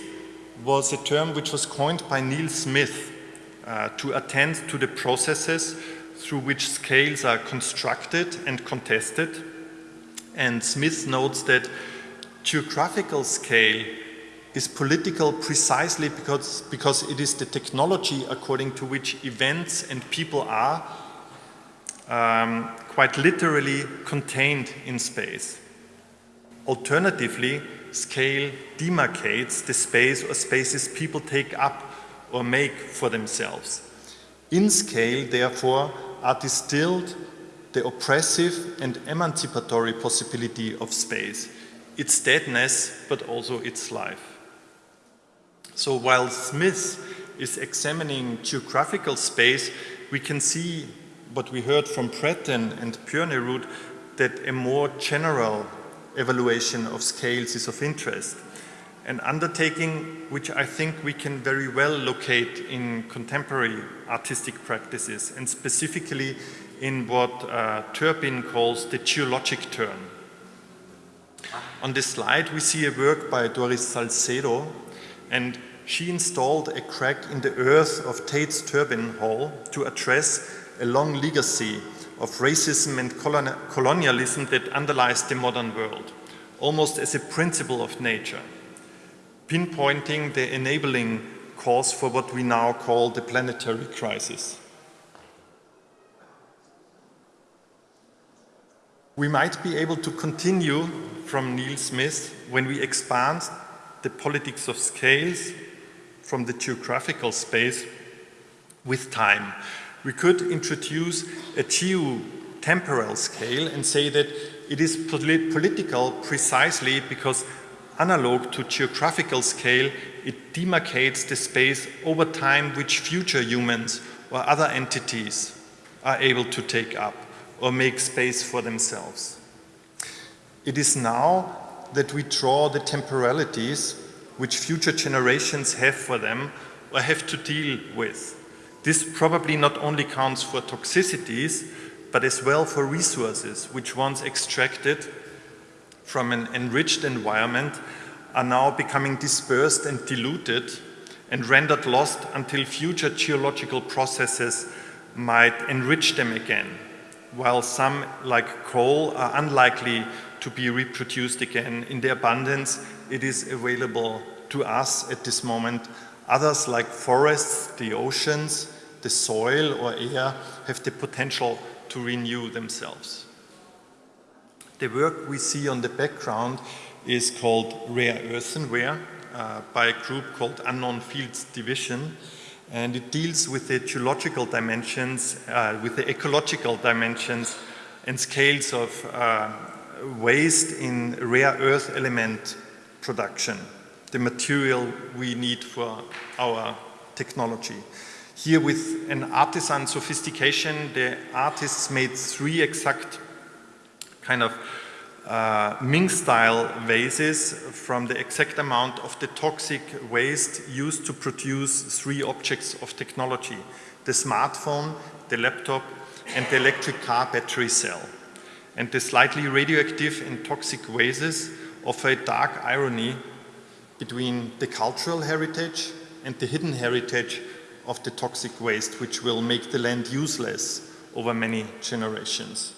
was a term which was coined by Neil Smith uh, to attend to the processes through which scales are constructed and contested. And Smith notes that geographical scale is political precisely because, because it is the technology according to which events and people are um, quite literally contained in space. Alternatively, scale demarcates the space or spaces people take up or make for themselves. In scale, therefore, are distilled the oppressive and emancipatory possibility of space, its deadness, but also its life. So while Smith is examining geographical space, we can see what we heard from Breton and Björnerud, that a more general evaluation of scales is of interest. An undertaking which I think we can very well locate in contemporary artistic practices and specifically in what uh, Turpin calls the geologic turn. On this slide we see a work by Doris Salcedo and she installed a crack in the earth of Tate's Turbine Hall to address a long legacy of racism and colonialism that underlies the modern world, almost as a principle of nature, pinpointing the enabling cause for what we now call the planetary crisis. We might be able to continue from Neil Smith when we expand the politics of scales from the geographical space with time. We could introduce a geo-temporal scale and say that it is polit political precisely because analog to geographical scale, it demarcates the space over time which future humans or other entities are able to take up or make space for themselves. It is now that we draw the temporalities which future generations have for them or have to deal with. This probably not only counts for toxicities, but as well for resources which once extracted from an enriched environment are now becoming dispersed and diluted and rendered lost until future geological processes might enrich them again, while some, like coal, are unlikely to be reproduced again in the abundance it is available to us at this moment. Others like forests, the oceans, the soil or air have the potential to renew themselves. The work we see on the background is called Rare Earthenware uh, by a group called Unknown Fields Division and it deals with the geological dimensions, uh, with the ecological dimensions and scales of uh, waste in rare earth element production, the material we need for our technology. Here with an artisan sophistication, the artists made three exact kind of uh, Ming-style vases from the exact amount of the toxic waste used to produce three objects of technology, the smartphone, the laptop, and the electric car battery cell. And the slightly radioactive and toxic vases offer a dark irony between the cultural heritage and the hidden heritage of the toxic waste, which will make the land useless over many generations.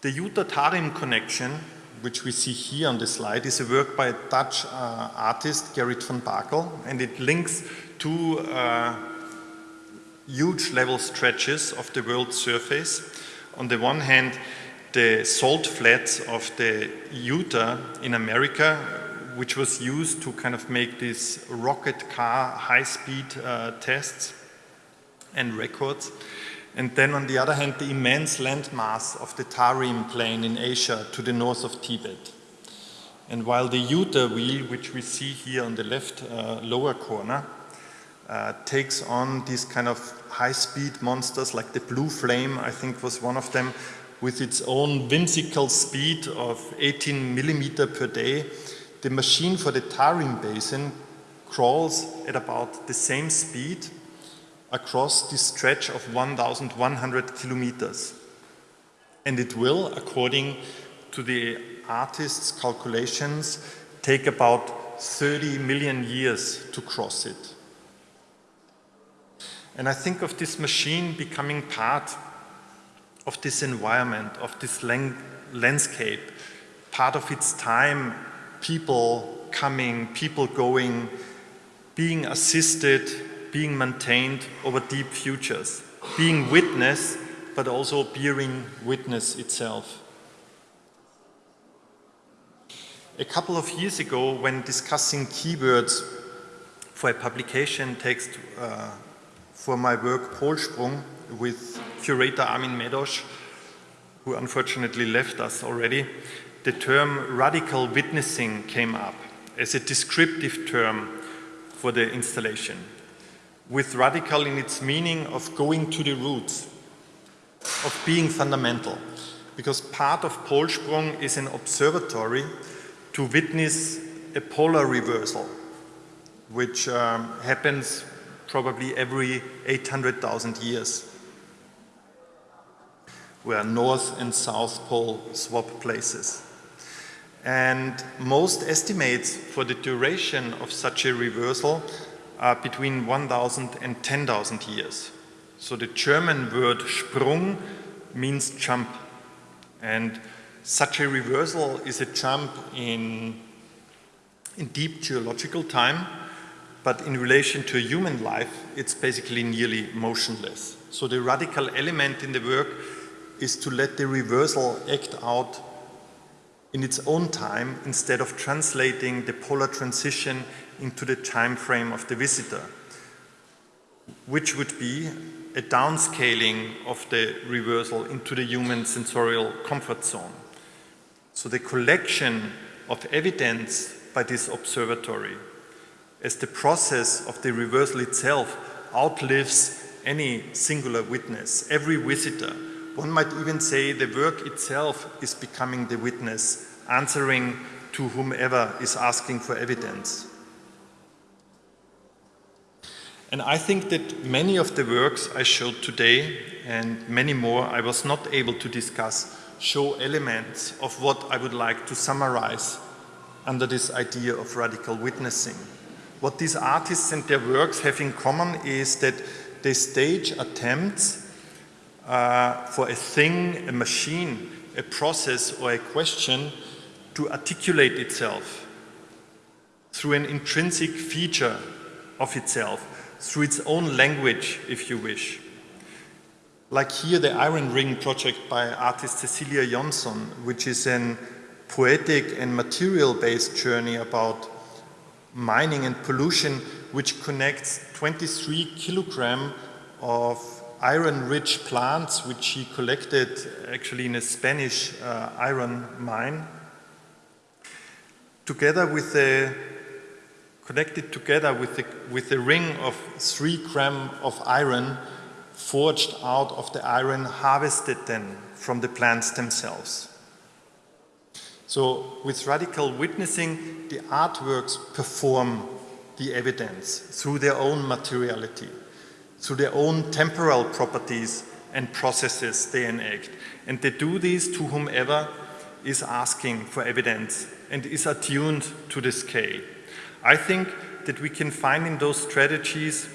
The Utah-Tarim connection, which we see here on the slide, is a work by a Dutch uh, artist, Gerrit van Bakel, and it links two uh, huge level stretches of the world's surface. On the one hand, the salt flats of the Utah in America, which was used to kind of make these rocket car high-speed uh, tests and records. And then on the other hand, the immense landmass of the Tarim Plain in Asia to the north of Tibet. And while the Utah wheel, which we see here on the left uh, lower corner, uh, takes on these kind of high-speed monsters like the Blue Flame, I think was one of them, with its own whimsical speed of 18 millimeter per day, the machine for the Tarim Basin crawls at about the same speed across this stretch of 1,100 kilometers. And it will, according to the artist's calculations, take about 30 million years to cross it. And I think of this machine becoming part of this environment, of this landscape, part of its time, people coming, people going, being assisted, being maintained over deep futures, being witness, but also bearing witness itself. A couple of years ago, when discussing keywords for a publication text uh, for my work Polsprung with curator Armin Medosh, who unfortunately left us already, the term radical witnessing came up as a descriptive term for the installation, with radical in its meaning of going to the roots, of being fundamental, because part of Polsprung is an observatory to witness a polar reversal, which um, happens probably every 800,000 years, where North and South Pole swap places. And most estimates for the duration of such a reversal are between 1,000 and 10,000 years. So the German word Sprung means jump. And such a reversal is a jump in, in deep geological time, but in relation to human life, it's basically nearly motionless. So the radical element in the work is to let the reversal act out in its own time instead of translating the polar transition into the time frame of the visitor, which would be a downscaling of the reversal into the human sensorial comfort zone. So the collection of evidence by this observatory as the process of the reversal itself outlives any singular witness, every visitor. One might even say the work itself is becoming the witness, answering to whomever is asking for evidence. And I think that many of the works I showed today and many more I was not able to discuss show elements of what I would like to summarize under this idea of radical witnessing. What these artists and their works have in common is that they stage attempts uh, for a thing, a machine, a process or a question to articulate itself through an intrinsic feature of itself, through its own language, if you wish. Like here, the Iron Ring project by artist Cecilia Jonsson, which is an poetic and material-based journey about mining and pollution, which connects 23 kilogram of iron-rich plants, which he collected actually in a Spanish uh, iron mine, together with connected together with the, with the ring of three gram of iron forged out of the iron harvested then from the plants themselves. So with radical witnessing, the artworks perform the evidence through their own materiality, through their own temporal properties and processes they enact. And they do this to whomever is asking for evidence and is attuned to the scale. I think that we can find in those strategies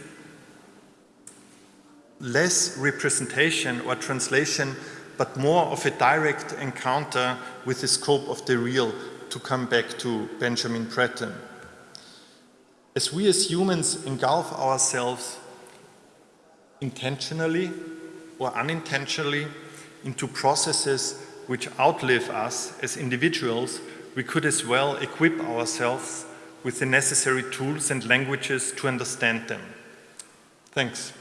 less representation or translation, but more of a direct encounter with the scope of the real, to come back to Benjamin Breton. As we as humans engulf ourselves intentionally or unintentionally into processes which outlive us as individuals, we could as well equip ourselves with the necessary tools and languages to understand them. Thanks.